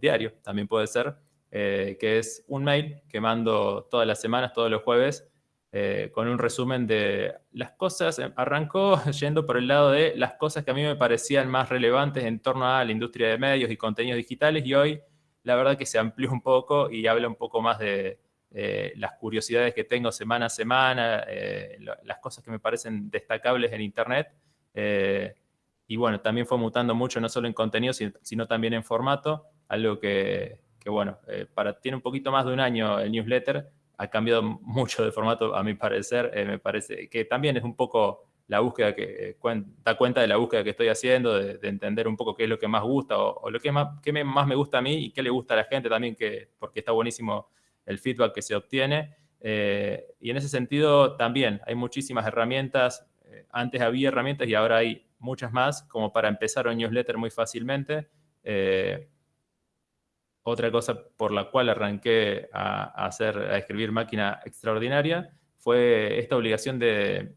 diario, también puede ser, que es un mail que mando todas las semanas, todos los jueves, eh, con un resumen de las cosas, eh, arrancó yendo por el lado de las cosas que a mí me parecían más relevantes en torno a la industria de medios y contenidos digitales y hoy la verdad que se amplió un poco y habla un poco más de eh, las curiosidades que tengo semana a semana, las cosas que me parecen destacables en Internet. Y bueno, también fue mutando mucho, no solo en contenido, sino, también en formato, algo que, que bueno, para, tiene un poquito más de un año el newsletter, ha cambiado mucho de formato, a mi parecer. Eh, me parece que también es un poco la búsqueda que eh, da cuenta de la búsqueda que estoy haciendo, de, entender un poco qué es lo que más gusta o, lo que más, qué más me gusta a mí y qué le gusta a la gente también, que, porque está buenísimo el feedback que se obtiene. Eh, y en ese sentido también hay muchísimas herramientas. Antes había herramientas y ahora hay muchas más como para empezar un newsletter muy fácilmente. Otra cosa por la cual arranqué a, hacer, a escribir máquina extraordinaria fue esta obligación de,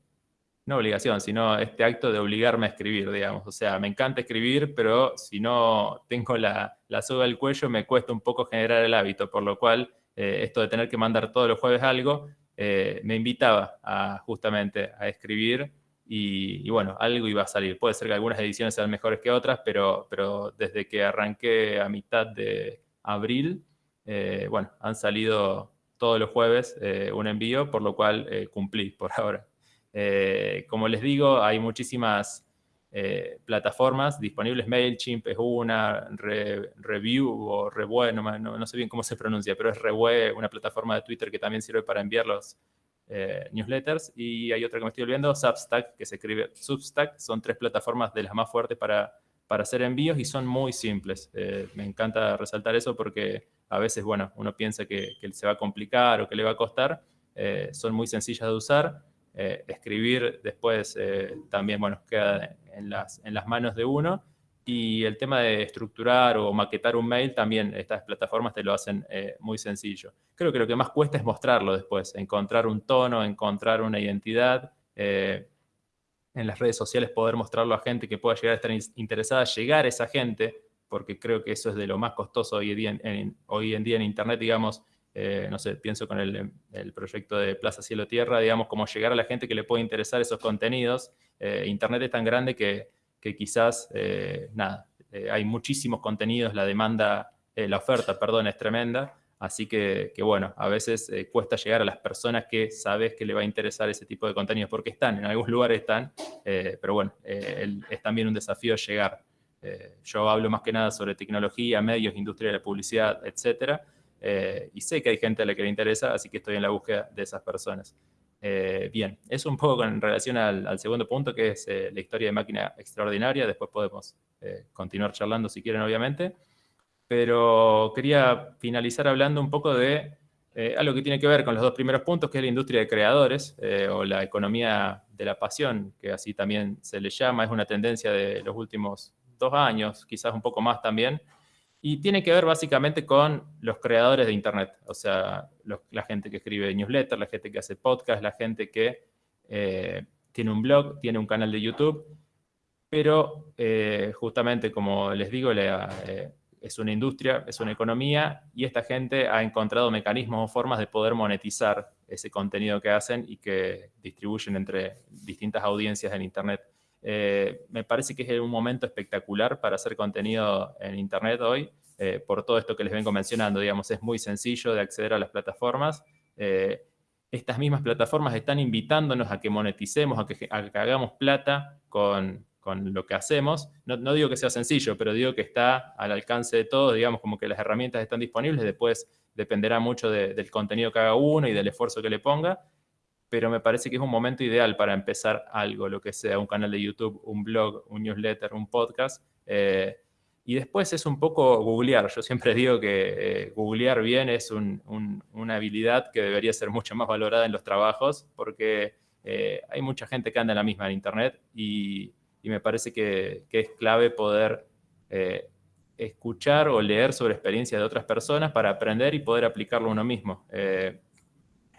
no obligación, sino este acto de obligarme a escribir, digamos. O sea, me encanta escribir, pero si no tengo la, la soga al cuello, me cuesta un poco generar el hábito, por lo cual eh, esto de tener que mandar todos los jueves algo, eh, me invitaba a, justamente a escribir y, bueno, algo iba a salir. Puede ser que algunas ediciones sean mejores que otras, pero, pero desde que arranqué a mitad de, abril, eh, bueno, han salido todos los jueves eh, un envío, por lo cual eh, cumplí por ahora. como les digo, hay muchísimas plataformas disponibles. MailChimp es una, Review o Revue, no, sé bien cómo se pronuncia, pero es Revue, una plataforma de Twitter que también sirve para enviar los newsletters. Y hay otra que me estoy olvidando, Substack, que se escribe Substack. Son tres plataformas de las más fuertes para para hacer envíos y son muy simples. Eh, me encanta resaltar eso porque a veces, bueno, uno piensa que, se va a complicar o que le va a costar. Eh, son muy sencillas de usar. Eh, escribir después también, bueno, queda en las, en las manos de uno. Y el tema de estructurar o maquetar un mail, también estas plataformas te lo hacen muy sencillo. Creo que lo que más cuesta es mostrarlo después, encontrar un tono, encontrar una identidad en las redes sociales poder mostrarlo a gente que pueda llegar a estar interesada, llegar a esa gente, porque creo que eso es de lo más costoso hoy en día en, Internet, digamos, eh, no sé, pienso con el, proyecto de Plaza Cielo Tierra, digamos, como llegar a la gente que le puede interesar esos contenidos. Eh, Internet es tan grande que, quizás, eh, nada, hay muchísimos contenidos, la demanda, la oferta, perdón, es tremenda, Así que, bueno, a veces eh, cuesta llegar a las personas que sabes que le va a interesar ese tipo de contenidos, porque están, en algunos lugares están, eh, pero bueno, eh, es también un desafío llegar. yo hablo más que nada sobre tecnología, medios, industria de la publicidad, etcétera, y sé que hay gente a la que le interesa, así que estoy en la búsqueda de esas personas. Bien, eso un poco con relación al, al segundo punto, que es la historia de máquina extraordinaria, después podemos continuar charlando si quieren, obviamente. Pero quería finalizar hablando un poco de eh, algo que tiene que ver con los dos primeros puntos, que es la industria de creadores eh, o la economía de la pasión, que así también se le llama, es una tendencia de los últimos dos años, quizás un poco más también, y tiene que ver básicamente con los creadores de Internet, o sea, la gente que escribe newsletters, la gente que hace podcast, la gente que eh, tiene un blog, tiene un canal de YouTube, pero justamente como les digo, la, es una industria, es una economía, y esta gente ha encontrado mecanismos o formas de poder monetizar ese contenido que hacen y que distribuyen entre distintas audiencias en Internet. Eh, me parece que es un momento espectacular para hacer contenido en Internet hoy, eh, por todo esto que les vengo mencionando, digamos, es muy sencillo de acceder a las plataformas. Eh, estas mismas plataformas están invitándonos a que moneticemos, a que, hagamos plata con, lo que hacemos. No, digo que sea sencillo, pero digo que está al alcance de todos, digamos, como que las herramientas están disponibles, después dependerá mucho del contenido que haga uno y del esfuerzo que le ponga, pero me parece que es un momento ideal para empezar algo, lo que sea, un canal de YouTube, un blog, un newsletter, un podcast. Eh, y después es un poco googlear. Yo siempre digo que eh, googlear bien es una habilidad que debería ser mucho más valorada en los trabajos, porque eh, hay mucha gente que anda en la misma en Internet y, me parece que, es clave poder escuchar o leer sobre experiencias de otras personas para aprender y poder aplicarlo uno mismo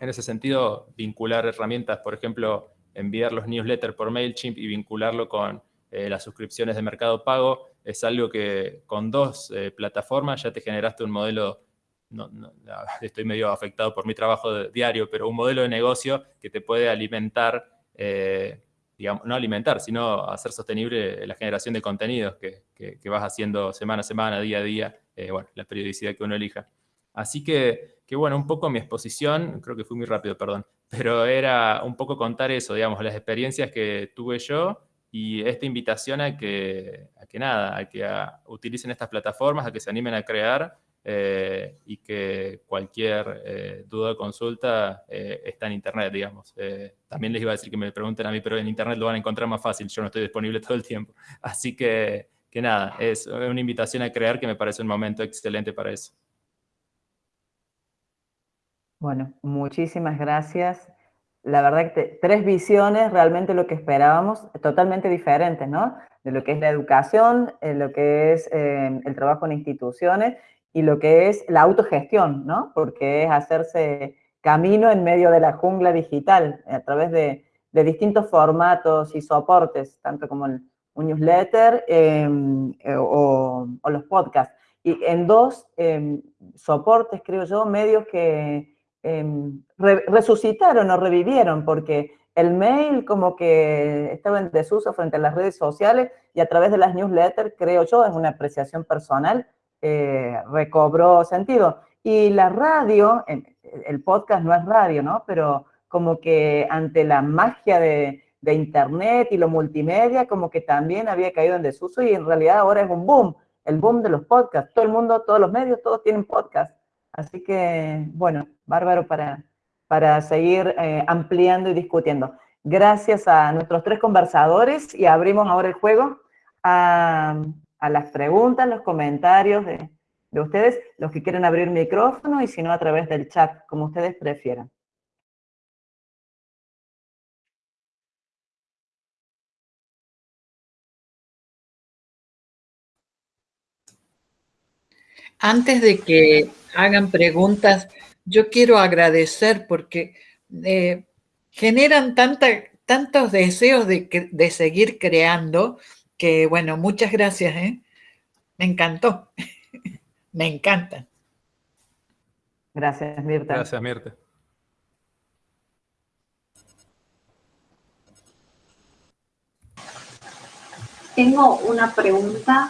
en ese sentido, vincular herramientas, por ejemplo, enviar los newsletters por MailChimp y vincularlo con eh, las suscripciones de Mercado Pago, es algo que con dos eh, plataformas ya te generaste un modelo, no, estoy medio afectado por mi trabajo diario, pero un modelo de negocio que te puede alimentar, eh, digamos, no alimentar, sino hacer sostenible la generación de contenidos que, que vas haciendo semana a semana, día a día, bueno, la periodicidad que uno elija. Así que que bueno, un poco mi exposición, creo que fui muy rápido, perdón, pero era un poco contar eso, digamos, las experiencias que tuve yo y esta invitación a que, a que nada, a que utilicen estas plataformas, a que se animen a crear eh, y que cualquier eh, duda o consulta eh, está en Internet, digamos. también les iba a decir que me pregunten a mí, pero en Internet lo van a encontrar más fácil, yo no estoy disponible todo el tiempo. Así que, que nada, es una invitación a crear que me parece un momento excelente para eso. Bueno, muchísimas gracias. La verdad que tres visiones, realmente lo que esperábamos, totalmente diferentes, ¿no? De lo que es la educación, de lo que es eh, el trabajo en instituciones y lo que es la autogestión, ¿no? Porque es hacerse camino en medio de la jungla digital a través de, distintos formatos y soportes, tanto como un newsletter em, eh, o, los podcasts. Y en dos em, soportes, creo yo, medios que Em, resucitaron o revivieron, porque el mail como que estaba en desuso frente a las redes sociales y a través de las newsletters, creo yo, es una apreciación personal, eh, recobró sentido. Y la radio, el podcast no es radio, ¿no? Pero como que ante la magia de, internet y lo multimedia, como que también había caído en desuso y en realidad ahora es un boom, el boom de los podcasts. Todo el mundo, todos los medios, todos tienen podcast. Así que, bueno, bárbaro para, para seguir eh, ampliando y discutiendo. Gracias a nuestros tres conversadores y abrimos ahora el juego a, las preguntas, los comentarios de, de ustedes, los que quieren abrir micrófono y si no a través del chat, como ustedes prefieran. Antes de que hagan preguntas, yo quiero agradecer porque eh, generan tantos deseos de, seguir creando que, bueno, muchas gracias. ¿eh? Me encantó. Me encanta. Gracias, Mirta. Gracias, Mirta. Tengo una pregunta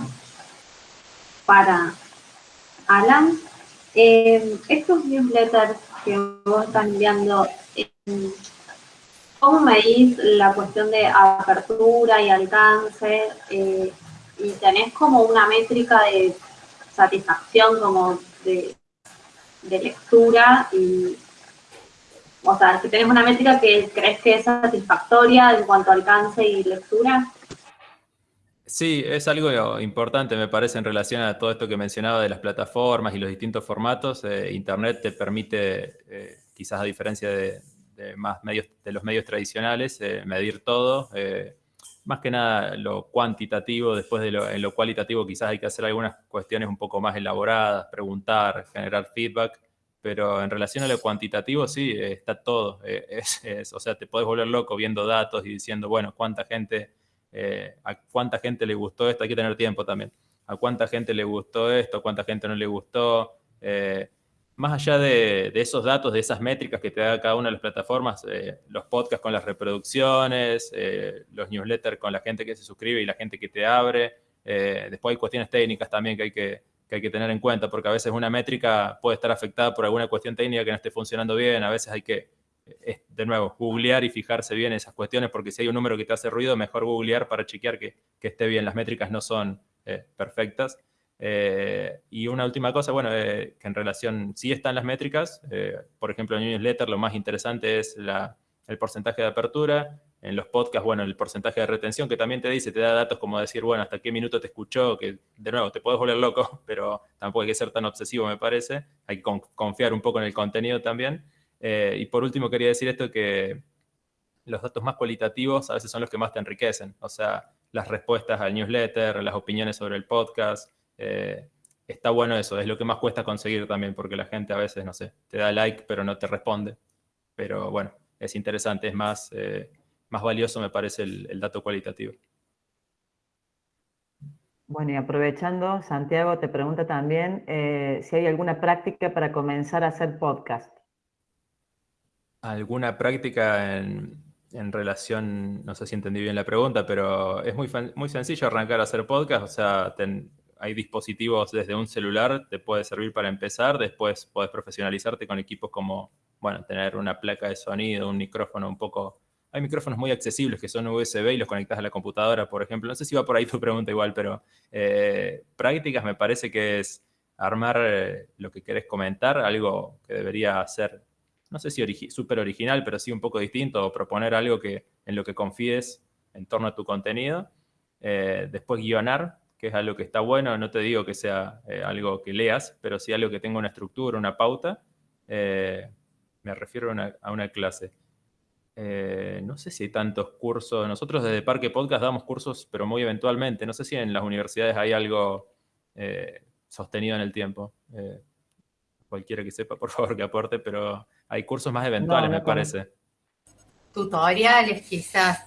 para Alan, eh, estos newsletters que vos estás enviando, eh, ¿cómo medís la cuestión de apertura y alcance? Eh, y tenés como una métrica de satisfacción como de, lectura o sea, si tenés una métrica que crees que es satisfactoria en cuanto a alcance y lectura. Sí, es algo importante, me parece, en relación a todo esto que mencionaba de las plataformas y los distintos formatos. Eh, Internet te permite, eh, quizás a diferencia de, más medios, de los medios tradicionales, eh, medir todo. más que nada lo cuantitativo, después de lo, en lo cualitativo quizás hay que hacer algunas cuestiones un poco más elaboradas, preguntar, generar feedback, pero en relación a lo cuantitativo sí, está todo. o sea, te puedes volver loco viendo datos y diciendo, bueno, cuánta gente eh, a cuánta gente le gustó esto, hay que tener tiempo también, a cuánta gente le gustó esto, a cuánta gente no le gustó. Eh, más allá de, esos datos, de esas métricas que te da cada una de las plataformas, eh, los podcasts con las reproducciones, los newsletters con la gente que se suscribe y la gente que te abre. después hay cuestiones técnicas también que hay que, que hay que tener en cuenta, porque a veces una métrica puede estar afectada por alguna cuestión técnica que no esté funcionando bien, a veces hay que de nuevo, googlear y fijarse bien esas cuestiones, porque si hay un número que te hace ruido, mejor googlear para chequear que, esté bien. Las métricas no son eh, perfectas. Eh, y una última cosa, bueno, que en relación, sí están las métricas. por ejemplo, en newsletter lo más interesante es el porcentaje de apertura. En los podcasts, bueno, el porcentaje de retención, que también te dice, te da datos como decir, bueno, hasta qué minuto te escuchó, que de nuevo, te puedes volver loco, pero tampoco hay que ser tan obsesivo, me parece. Hay que confiar un poco en el contenido también. Eh, y por último quería decir esto que los datos más cualitativos a veces son los que más te enriquecen. O sea, las respuestas al newsletter, las opiniones sobre el podcast. Eh, está bueno eso, es lo que más cuesta conseguir también, porque la gente a veces, no sé, te da like pero no te responde. Pero bueno, es interesante, es más, eh, más valioso me parece el, dato cualitativo. Bueno, y aprovechando, Santiago te pregunta también si hay alguna práctica para comenzar a hacer podcast alguna práctica en, relación, no sé si entendí bien la pregunta, pero es muy, muy sencillo arrancar a hacer podcast, o sea, hay dispositivos desde un celular, te puede servir para empezar, después puedes profesionalizarte con equipos como, bueno, tener una placa de sonido, un micrófono un poco... Hay micrófonos muy accesibles que son USB y los conectas a la computadora, por ejemplo. No sé si va por ahí tu pregunta igual, pero eh, prácticas me parece que es armar eh, lo que querés comentar, algo que debería ser no sé si súper original, pero sí un poco distinto, o proponer algo que, en lo que confíes en torno a tu contenido. Eh, después guionar, que es algo que está bueno, no te digo que sea eh, algo que leas, pero sí algo que tenga una estructura, una pauta. Eh, me refiero a una, clase. no sé si hay tantos cursos. Nosotros desde Parque Podcast damos cursos, pero muy eventualmente. No sé si en las universidades hay algo sostenido en el tiempo. cualquiera que sepa, por favor, que aporte, pero hay cursos más eventuales, me parece. Tutoriales, quizás.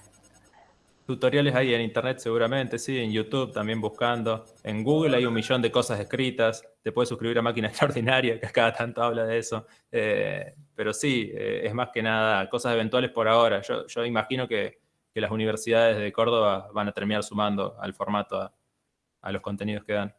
Tutoriales hay en internet seguramente, sí, en YouTube también buscando. En Google hay un millón de cosas escritas. Te puedes suscribir a Máquina Extraordinaria, que cada tanto habla de eso. Eh, pero sí, eh, es más que nada cosas eventuales por ahora. Yo, imagino que, las universidades de Córdoba van a terminar sumando al formato a los contenidos que dan.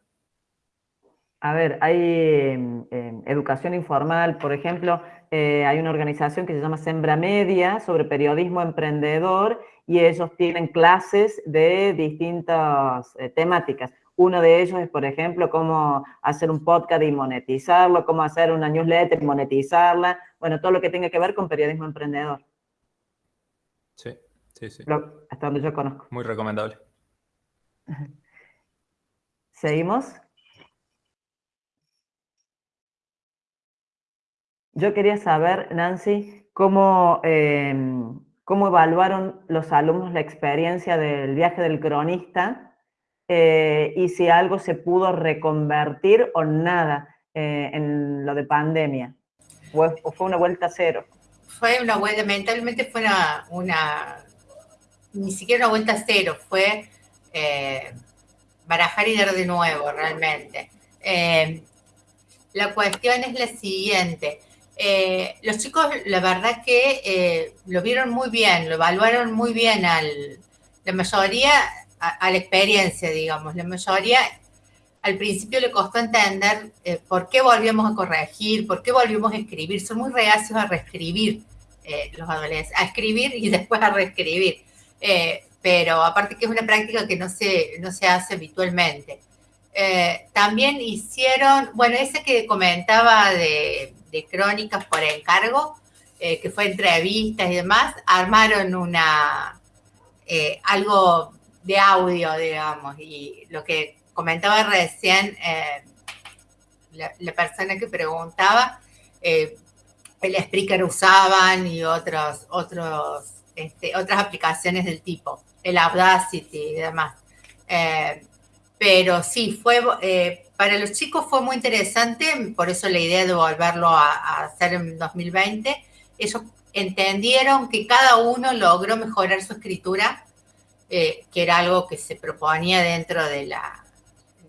A ver, hay em, em, educación informal, por ejemplo, eh, hay una organización que se llama Sembra Media sobre periodismo emprendedor y ellos tienen clases de distintas eh, temáticas. Uno de ellos es, por ejemplo, cómo hacer un podcast y monetizarlo, cómo hacer una newsletter y monetizarla, bueno, todo lo que tenga que ver con periodismo emprendedor. Sí, sí, sí. hasta donde yo conozco. Muy recomendable. ¿Seguimos? Yo quería saber, Nancy, cómo, em, cómo evaluaron los alumnos la experiencia del viaje del cronista eh, y si algo se pudo reconvertir o nada eh, en lo de pandemia. ¿O fue una vuelta cero? Fue una vuelta, mentalmente fue una, ni siquiera una vuelta cero, fue eh, barajar y dar de nuevo realmente. la cuestión es la siguiente. Eh, los chicos, la verdad que eh, lo vieron muy bien, lo evaluaron muy bien al, la mayoría, a, la experiencia, digamos. La mayoría al principio le costó entender eh, por qué volvíamos a corregir, por qué volvimos a escribir. Son muy reacios a reescribir los adolescentes, a escribir y después a reescribir. pero aparte que es una práctica que no se, no se hace habitualmente. también hicieron, bueno, ese que comentaba de crónicas por encargo, eh, que fue entrevistas y demás, armaron una, eh, algo de audio, digamos, y lo que comentaba recién eh, la, persona que preguntaba, el Spreaker usaban y otros, otros, este, otras aplicaciones del tipo, el Audacity y demás. pero sí, fue para los chicos fue muy interesante, por eso la idea de volverlo a, hacer en 2020. Ellos entendieron que cada uno logró mejorar su escritura, eh, que era algo que se proponía dentro de la,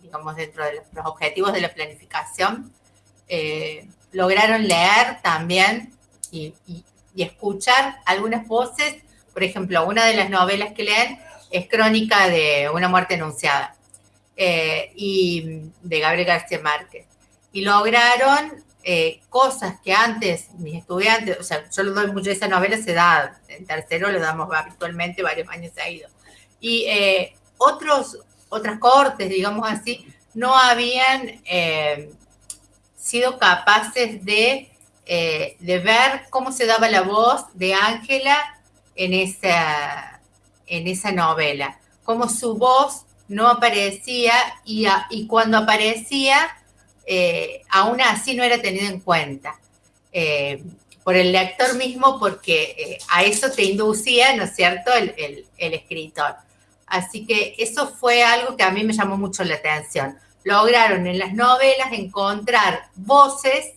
digamos, dentro de los objetivos de la planificación. Eh, lograron leer también y, escuchar algunas voces. Por ejemplo, una de las novelas que leen es Crónica de una muerte anunciada. Eh, y de Gabriel García Márquez. Y lograron eh, cosas que antes mis estudiantes, o sea, yo le doy mucho esa novela, se da en tercero, le damos habitualmente varios años seguidos. Y eh, otros, otras cortes, digamos así, no habían eh, sido capaces de, de ver cómo se daba la voz de Ángela en esa, en esa novela, cómo su voz no aparecía y, cuando aparecía eh, aún así no era tenido en cuenta eh, por el lector mismo porque eh, a eso te inducía, ¿no es cierto?, el, escritor. Así que eso fue algo que a mí me llamó mucho la atención. Lograron en las novelas encontrar voces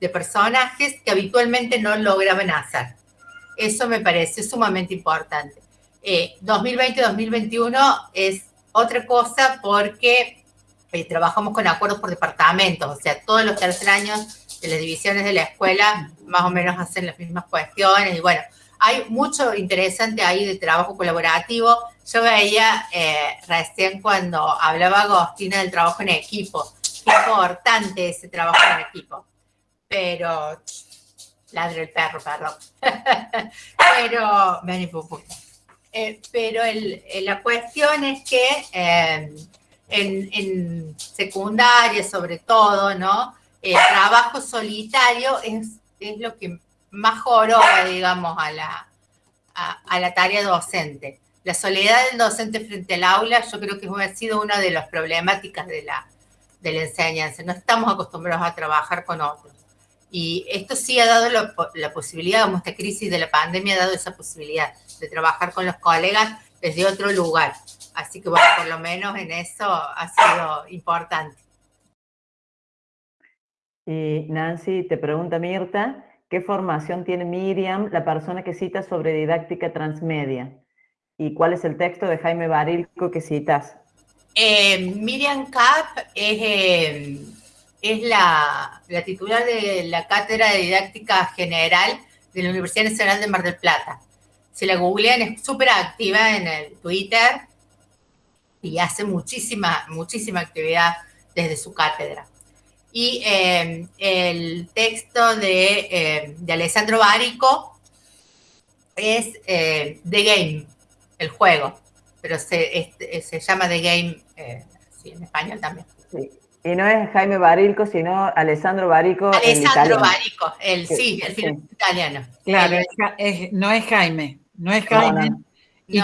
de personajes que habitualmente no lograban hacer. Eso me parece sumamente importante. 2020-2021 es otra cosa porque eh, trabajamos con acuerdos por departamentos, o sea, todos los tercer años de las divisiones de la escuela más o menos hacen las mismas cuestiones y bueno, hay mucho interesante ahí de trabajo colaborativo. Yo veía eh, recién cuando hablaba Agostina del trabajo en equipo, qué importante ese trabajo en equipo, pero ladre el perro, perdón. pero, eh, pero el, la cuestión es que en, secundaria sobre todo, ¿no? El trabajo solitario es, es lo que más joroba, digamos, a la, a, la tarea docente. La soledad del docente frente al aula yo creo que ha sido una de las problemáticas de la, de la enseñanza. No estamos acostumbrados a trabajar con otros. Y esto sí ha dado la posibilidad, como esta crisis de la pandemia ha dado esa posibilidad de trabajar con los colegas desde otro lugar. Así que bueno, por lo menos en eso ha sido importante. Y Nancy, te pregunta Mirta, ¿qué formación tiene Miriam, la persona que cita sobre didáctica transmedia? ¿Y cuál es el texto de Jaime Barilco que citas? Eh, Miriam Kapp es, eh, es la, la, titular de la Cátedra de Didáctica General de la Universidad Nacional de Mar del Plata. Si la googlean, es súper activa en el Twitter y hace muchísima, muchísima actividad desde su cátedra. Y eh, el texto de, eh, de, Alessandro Barico es eh, The Game, el juego, pero se, se llama The Game, sí, en español también. Sí. Y no es Jaime Barilco, sino Alessandro Barico. Alessandro Barico, el, sí, el film italiano. Claro, no es Jaime, no es Jaime. ¿Y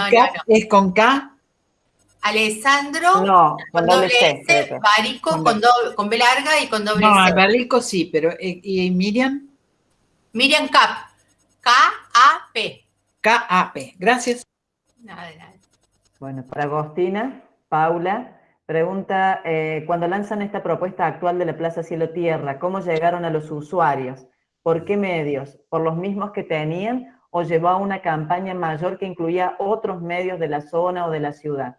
es con K? Alessandro no, con, doble C, Barico con, con, B larga y con doble no, C. No, Barico sí, pero eh, ¿y Miriam? Miriam Cap. K-A-P. K-A-P. Gracias. Nada de nada. Bueno, para Agostina, Paula, pregunta, eh, cuando lanzan esta propuesta actual de la Plaza Cielo Tierra, ¿cómo llegaron a los usuarios? ¿Por qué medios? ¿Por los mismos que tenían o llevó a una campaña mayor que incluía otros medios de la zona o de la ciudad?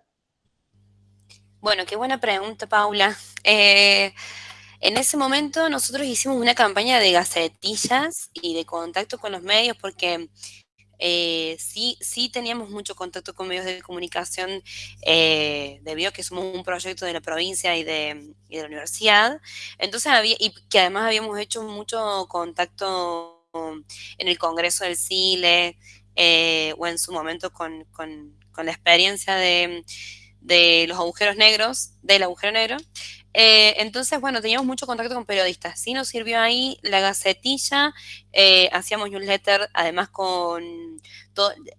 Bueno, qué buena pregunta, Paula. Eh, en ese momento nosotros hicimos una campaña de gacetillas y de contacto con los medios porque eh, sí, sí teníamos mucho contacto con medios de comunicación eh, debido a que somos un proyecto de la provincia y de, y de la universidad. Entonces había, y que además habíamos hecho mucho contacto en el Congreso del CILE o en su momento con, con la experiencia de de los agujeros negros, del agujero negro. Eh, entonces, bueno, teníamos mucho contacto con periodistas. Sí nos sirvió ahí la gacetilla, eh, hacíamos newsletter, además con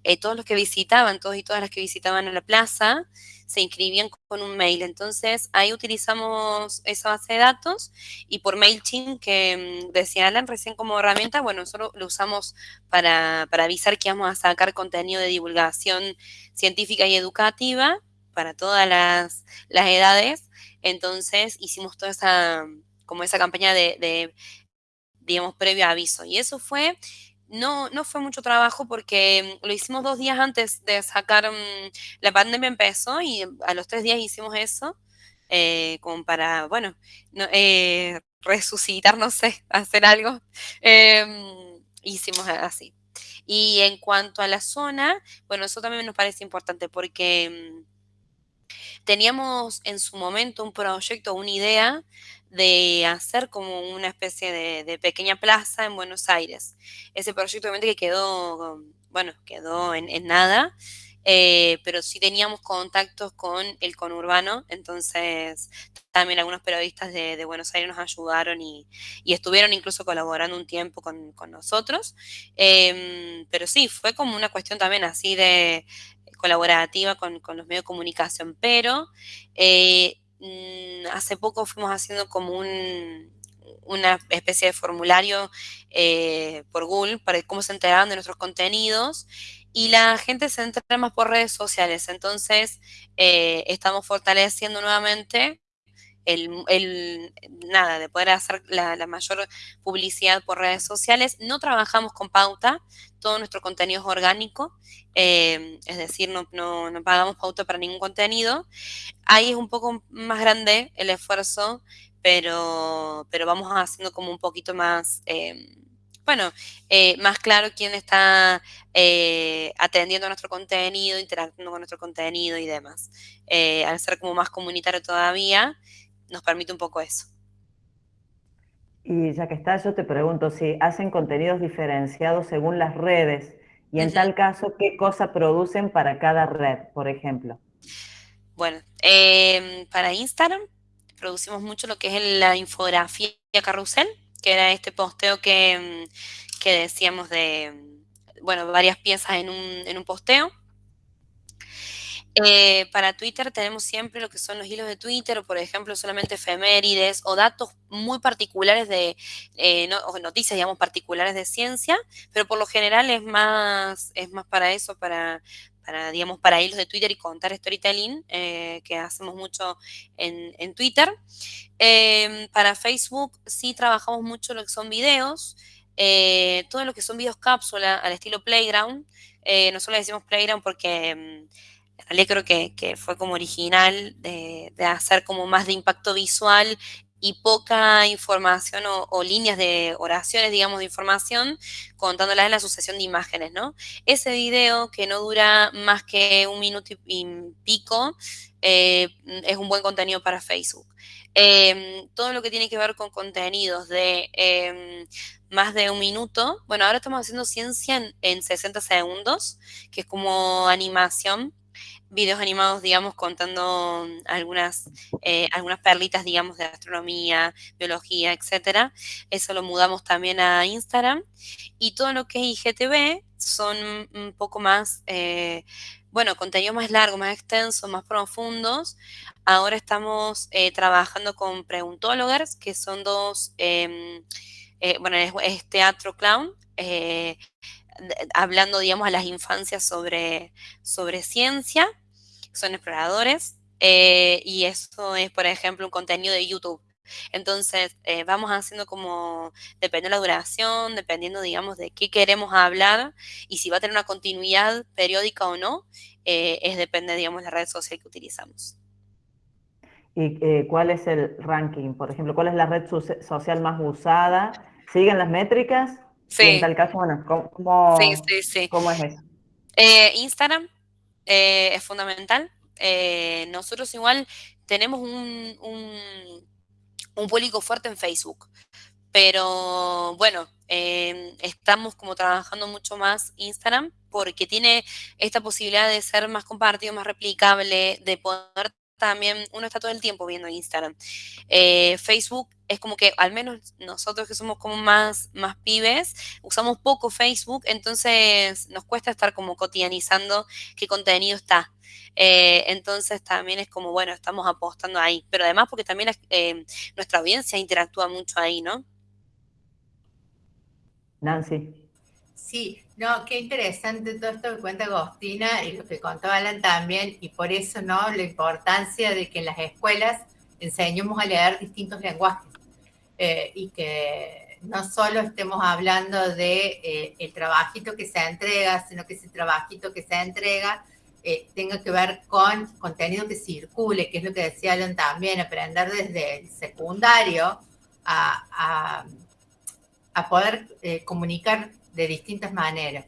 eh, todos los que visitaban, todos y todas las que visitaban a la plaza, se inscribían con un mail. Entonces, ahí utilizamos esa base de datos y por MailChimp, que mm, decía Alan recién como herramienta, bueno, nosotros lo usamos para, para avisar que vamos a sacar contenido de divulgación científica y educativa para todas las, edades. Entonces hicimos toda esa, como esa campaña de, digamos, previo aviso. Y eso fue, no, no fue mucho trabajo porque lo hicimos dos días antes de sacar, mm, la pandemia empezó y a los tres días hicimos eso, eh, como para, bueno, eh, resucitar, no sé, hacer algo. Em, hicimos así. Y en cuanto a la zona, bueno, eso también nos parece importante porque mm, teníamos en su momento un proyecto, una idea de hacer como una especie de, pequeña plaza en Buenos Aires. Ese proyecto obviamente que quedó, bueno, quedó en, nada, eh, pero sí teníamos contactos con el conurbano, entonces también algunos periodistas de, Buenos Aires nos ayudaron y, estuvieron incluso colaborando un tiempo con, nosotros. Em, pero sí, fue como una cuestión también así de colaborativa con, los medios de comunicación, pero eh, hace poco fuimos haciendo como una especie de formulario eh, por Google para cómo se enteraban de nuestros contenidos y la gente se entera más por redes sociales. Entonces, eh, estamos fortaleciendo nuevamente el, nada, de poder hacer la, mayor publicidad por redes sociales. No trabajamos con pauta, todo nuestro contenido es orgánico, eh, es decir, no, pagamos pauta para ningún contenido. Ahí es un poco más grande el esfuerzo, pero, pero vamos haciendo como un poquito más... Eh, bueno, eh, más claro quién está atendiendo nuestro contenido, interactuando con nuestro contenido y demás. al ser como más comunitario todavía, nos permite un poco eso. Y ya que está, yo te pregunto si hacen contenidos diferenciados según las redes y en tal caso, ¿qué cosa producen para cada red, por ejemplo? Bueno, em, para Instagram producimos mucho lo que es la infografía carrusel, que era este posteo que, em, que decíamos de, bueno, varias piezas en un, en un posteo. Eh, para Twitter tenemos siempre lo que son los hilos de Twitter, o por ejemplo solamente efemérides o datos muy particulares de, eh, noticias, digamos, particulares de ciencia, pero por lo general es más, es más para eso, para, para, digamos, para hilos de Twitter y contar storytelling, eh, que hacemos mucho en, Twitter. Em, para Facebook sí trabajamos mucho lo que son videos, todo lo que son videos cápsula al estilo Playground. nosotros decimos Playground porque em, en creo que, fue como original de, hacer como más de impacto visual y poca información o, líneas de oraciones, digamos, de información, contándolas en la sucesión de imágenes, ¿no? Ese video que no dura más que un minuto y, pico, eh, es un buen contenido para Facebook. Em, todo lo que tiene que ver con contenidos de em, más de un minuto, bueno, ahora estamos haciendo ciencia en, en 60 segundos, que es como animación, videos animados, digamos, contando algunas, eh, algunas perlitas, digamos, de astronomía, biología, etcétera. Eso lo mudamos también a Instagram. Y todo lo que es IGTV son un poco más, eh, bueno, contenido más largo, más extenso, más profundos. Ahora estamos eh, trabajando con preguntólogos, que son dos, em, bueno, es, teatro clown, hablando, digamos, a las infancias sobre, sobre ciencia, son exploradores, eh, y eso es, por ejemplo, un contenido de YouTube. Entonces, eh, vamos haciendo como, dependiendo de la duración, dependiendo, digamos, de qué queremos hablar y si va a tener una continuidad periódica o no, eh, es depende, digamos, de la red social que utilizamos. ¿Y cuál es el ranking? Por ejemplo, ¿cuál es la red social más usada? ¿Siguen las métricas? Sí. en tal caso, bueno, ¿cómo, ¿cómo es eso? Eh, Instagram eh, es fundamental. Eh, nosotros igual tenemos un, un, público fuerte en Facebook, pero bueno, estamos como trabajando mucho más Instagram porque tiene esta posibilidad de ser más compartido, más replicable, de poder también, uno está todo el tiempo viendo Instagram. Eh, Facebook es como que, al menos nosotros que somos como más, más pibes, usamos poco Facebook, entonces nos cuesta estar como cotidianizando qué contenido está. Eh, entonces también es como, bueno, estamos apostando ahí, pero además porque también eh, nuestra audiencia interactúa mucho ahí, ¿no? Nancy. Sí, no, qué interesante todo esto que cuenta Agostina y lo que contó Alan también, y por eso, ¿no? La importancia de que en las escuelas enseñemos a leer distintos lenguajes eh, y que no solo estemos hablando de eh, el trabajito que se entrega, sino que ese trabajito que se entrega eh, tenga que ver con contenido que circule, que es lo que decía Alan también, aprender desde el secundario a, a poder comunicar de distintas maneras.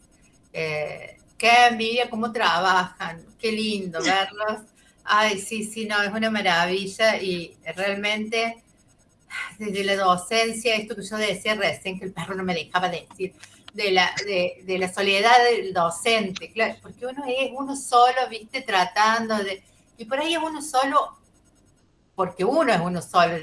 Eh, qué envidia cómo trabajan, qué lindo verlos. Ay, sí, sí, no, es una maravilla y realmente desde la docencia, esto que yo decía recién, que el perro no me dejaba decir, de la, de, de la soledad del docente, claro, porque uno es uno solo, viste, tratando de... Y por ahí es uno solo, porque uno es uno solo.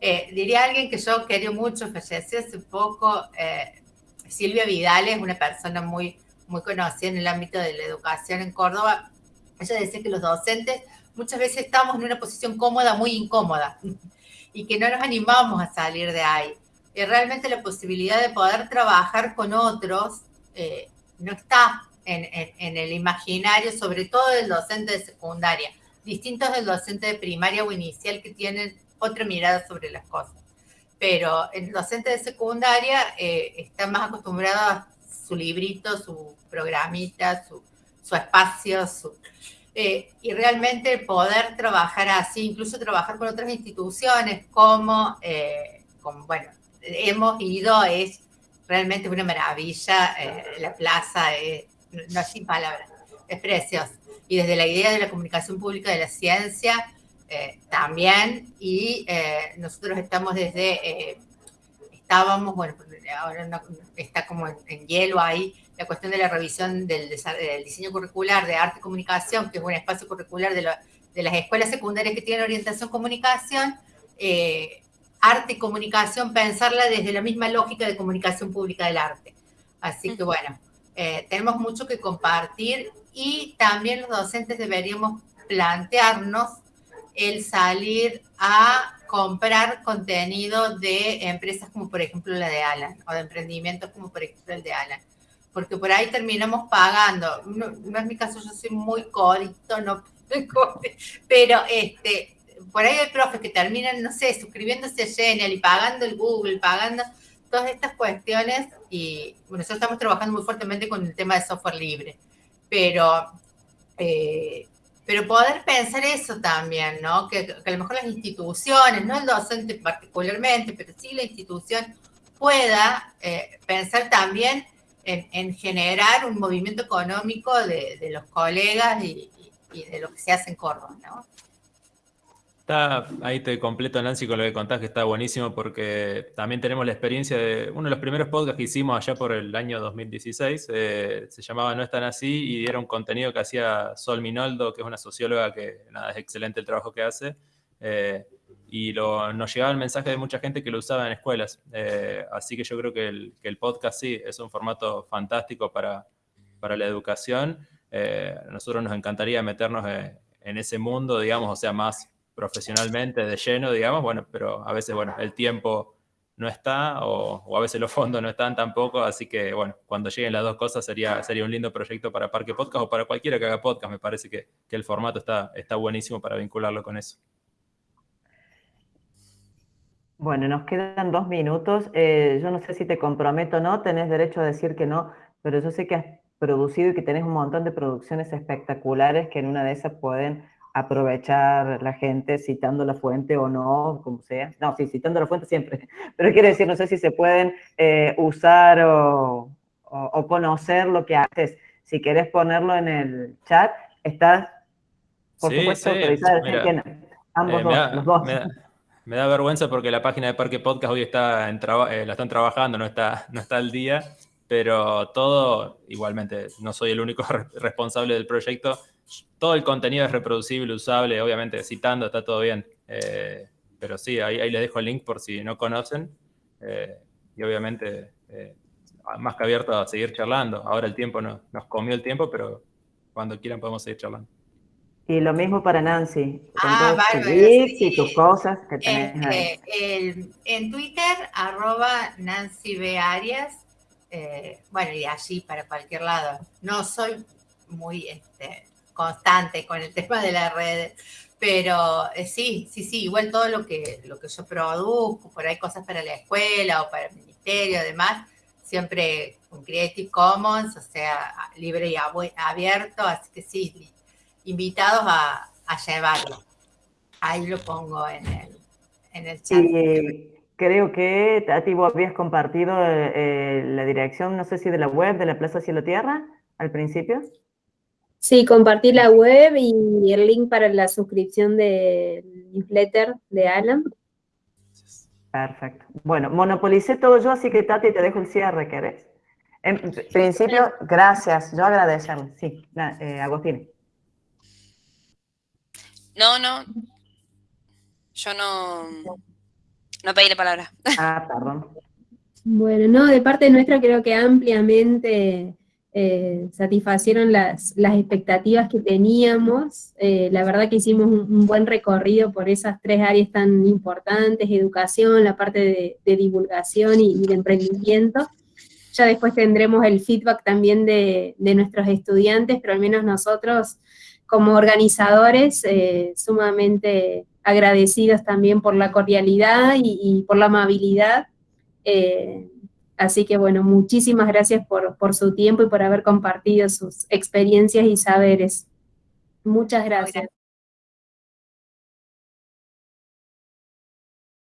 Eh, diría alguien que yo quería mucho, falleció hace poco, eh, Silvia Vidal es una persona muy, muy conocida en el ámbito de la educación en Córdoba. Ella decía que los docentes muchas veces estamos en una posición cómoda, muy incómoda, y que no nos animamos a salir de ahí. Y realmente la posibilidad de poder trabajar con otros eh, no está en, en, el imaginario, sobre todo del docente de secundaria, distintos del docente de primaria o inicial que tienen otra mirada sobre las cosas. Pero el docente de secundaria eh, está más acostumbrado a su librito, su programita, su, su espacio, su, eh, y realmente poder trabajar así, incluso trabajar con otras instituciones como, eh, bueno, hemos ido, es realmente una maravilla, eh, la plaza, no es sin palabras, es preciosa. Y desde la idea de la comunicación pública de la ciencia, también, y nosotros estamos desde, estábamos, bueno, ahora está como en hielo ahí, la cuestión de la revisión del, diseño curricular de arte y comunicación, que es un espacio curricular de, las escuelas secundarias que tienen orientación comunicación, eh, arte y comunicación, pensarla desde la misma lógica de comunicación pública del arte. Así que bueno, eh, tenemos mucho que compartir y también los docentes deberíamos plantearnos el salir a comprar contenido de empresas como por ejemplo la de Alan o de emprendimientos como por ejemplo el de Alan. Porque por ahí terminamos pagando. No, es mi caso, yo soy muy codito, no pero este, por ahí hay profes que terminan, no sé, suscribiéndose a Genial y pagando el Google, pagando todas estas cuestiones. Y bueno, nosotros estamos trabajando muy fuertemente con el tema de software libre, pero, eh, pero poder pensar eso también, ¿no? Que, a lo mejor las instituciones, no el docente particularmente, pero sí la institución pueda eh, pensar también en, generar un movimiento económico de, los colegas y, de lo que se hace en Córdoba, ¿no? Está, ahí te completo, Nancy, con lo que contás, que está buenísimo, porque también tenemos la experiencia de uno de los primeros podcasts que hicimos allá por el año 2016, eh, se llamaba No están así, y dieron contenido que hacía Sol Minoldo, que es una socióloga que, nada, es excelente el trabajo que hace, eh, y nos llegaba el mensaje de mucha gente que lo usaba en escuelas. Eh, así que yo creo que el, podcast sí es un formato fantástico para, para la educación. A nosotros nos encantaría meternos en, ese mundo, digamos, o sea, más profesionalmente, de lleno, digamos, bueno, pero a veces, bueno, el tiempo no está o, a veces los fondos no están tampoco, así que, bueno, cuando lleguen las dos cosas sería, sería un lindo proyecto para Parque Podcast o para cualquiera que haga podcast, me parece que, que el formato está, está buenísimo para vincularlo con eso. Bueno, nos quedan dos minutos. Eh, yo no sé si te comprometo o no, tenés derecho a decir que no, pero yo sé que has producido y que tenés un montón de producciones espectaculares que en una de esas pueden aprovechar la gente citando la fuente o no, como sea. No, sí, citando la fuente siempre. Pero quiero decir, no sé si se pueden eh, usar o, conocer lo que haces. Si querés ponerlo en el chat, estás, por supuesto, autorizada. Ambos eh, dos, los dos. Me da vergüenza porque la página de Parque Podcast hoy está en eh, la están trabajando, no está, no está al día, pero todo, igualmente, no soy el único responsable del proyecto. Todo el contenido es reproducible, usable, obviamente citando está todo bien. Eh, pero sí, ahí, ahí les dejo el link por si no conocen. Eh, y obviamente, más que abierto a seguir charlando. Ahora el tiempo no, nos comió el tiempo, pero cuando quieran podemos seguir charlando. Y lo mismo para Nancy, con ah, tus y tus cosas que tenés ahí. Eh, en Twitter, arroba Nancy B. Arias, eh, bueno, y allí para cualquier lado. No soy muy este, constante con el tema de las redes, pero eh, sí, sí, sí, igual todo lo que, lo que yo produzco, por ahí cosas para la escuela o para el ministerio, además, siempre con Creative Commons, o sea, libre y abierto, así que sí, invitados a, llevarlo. Ahí lo pongo en el, en el chat. creo que, Tati, vos habías compartido eh, la dirección, no sé si de la web de la Plaza Cielo Tierra, al principio. Sí, compartí la web y el link para la suscripción del newsletter de Alan. Perfecto. Bueno, monopolicé todo yo, así que Tati, te dejo el cierre, ¿querés? En principio, gracias. Yo agradecerle. Sí, eh, Agustín. No, no. Yo no, no pedí la palabra. Ah, perdón. Bueno, no, de parte nuestra creo que ampliamente eh, satisfacieron las, expectativas que teníamos. Eh, la verdad que hicimos un, buen recorrido por esas tres áreas tan importantes, educación, la parte de, divulgación y, de emprendimiento. Ya después tendremos el feedback también de, nuestros estudiantes, pero al menos nosotros como organizadores eh, sumamente agradecidos también por la cordialidad y, por la amabilidad. Así que bueno, muchísimas gracias por, su tiempo y por haber compartido sus experiencias y saberes. Muchas gracias.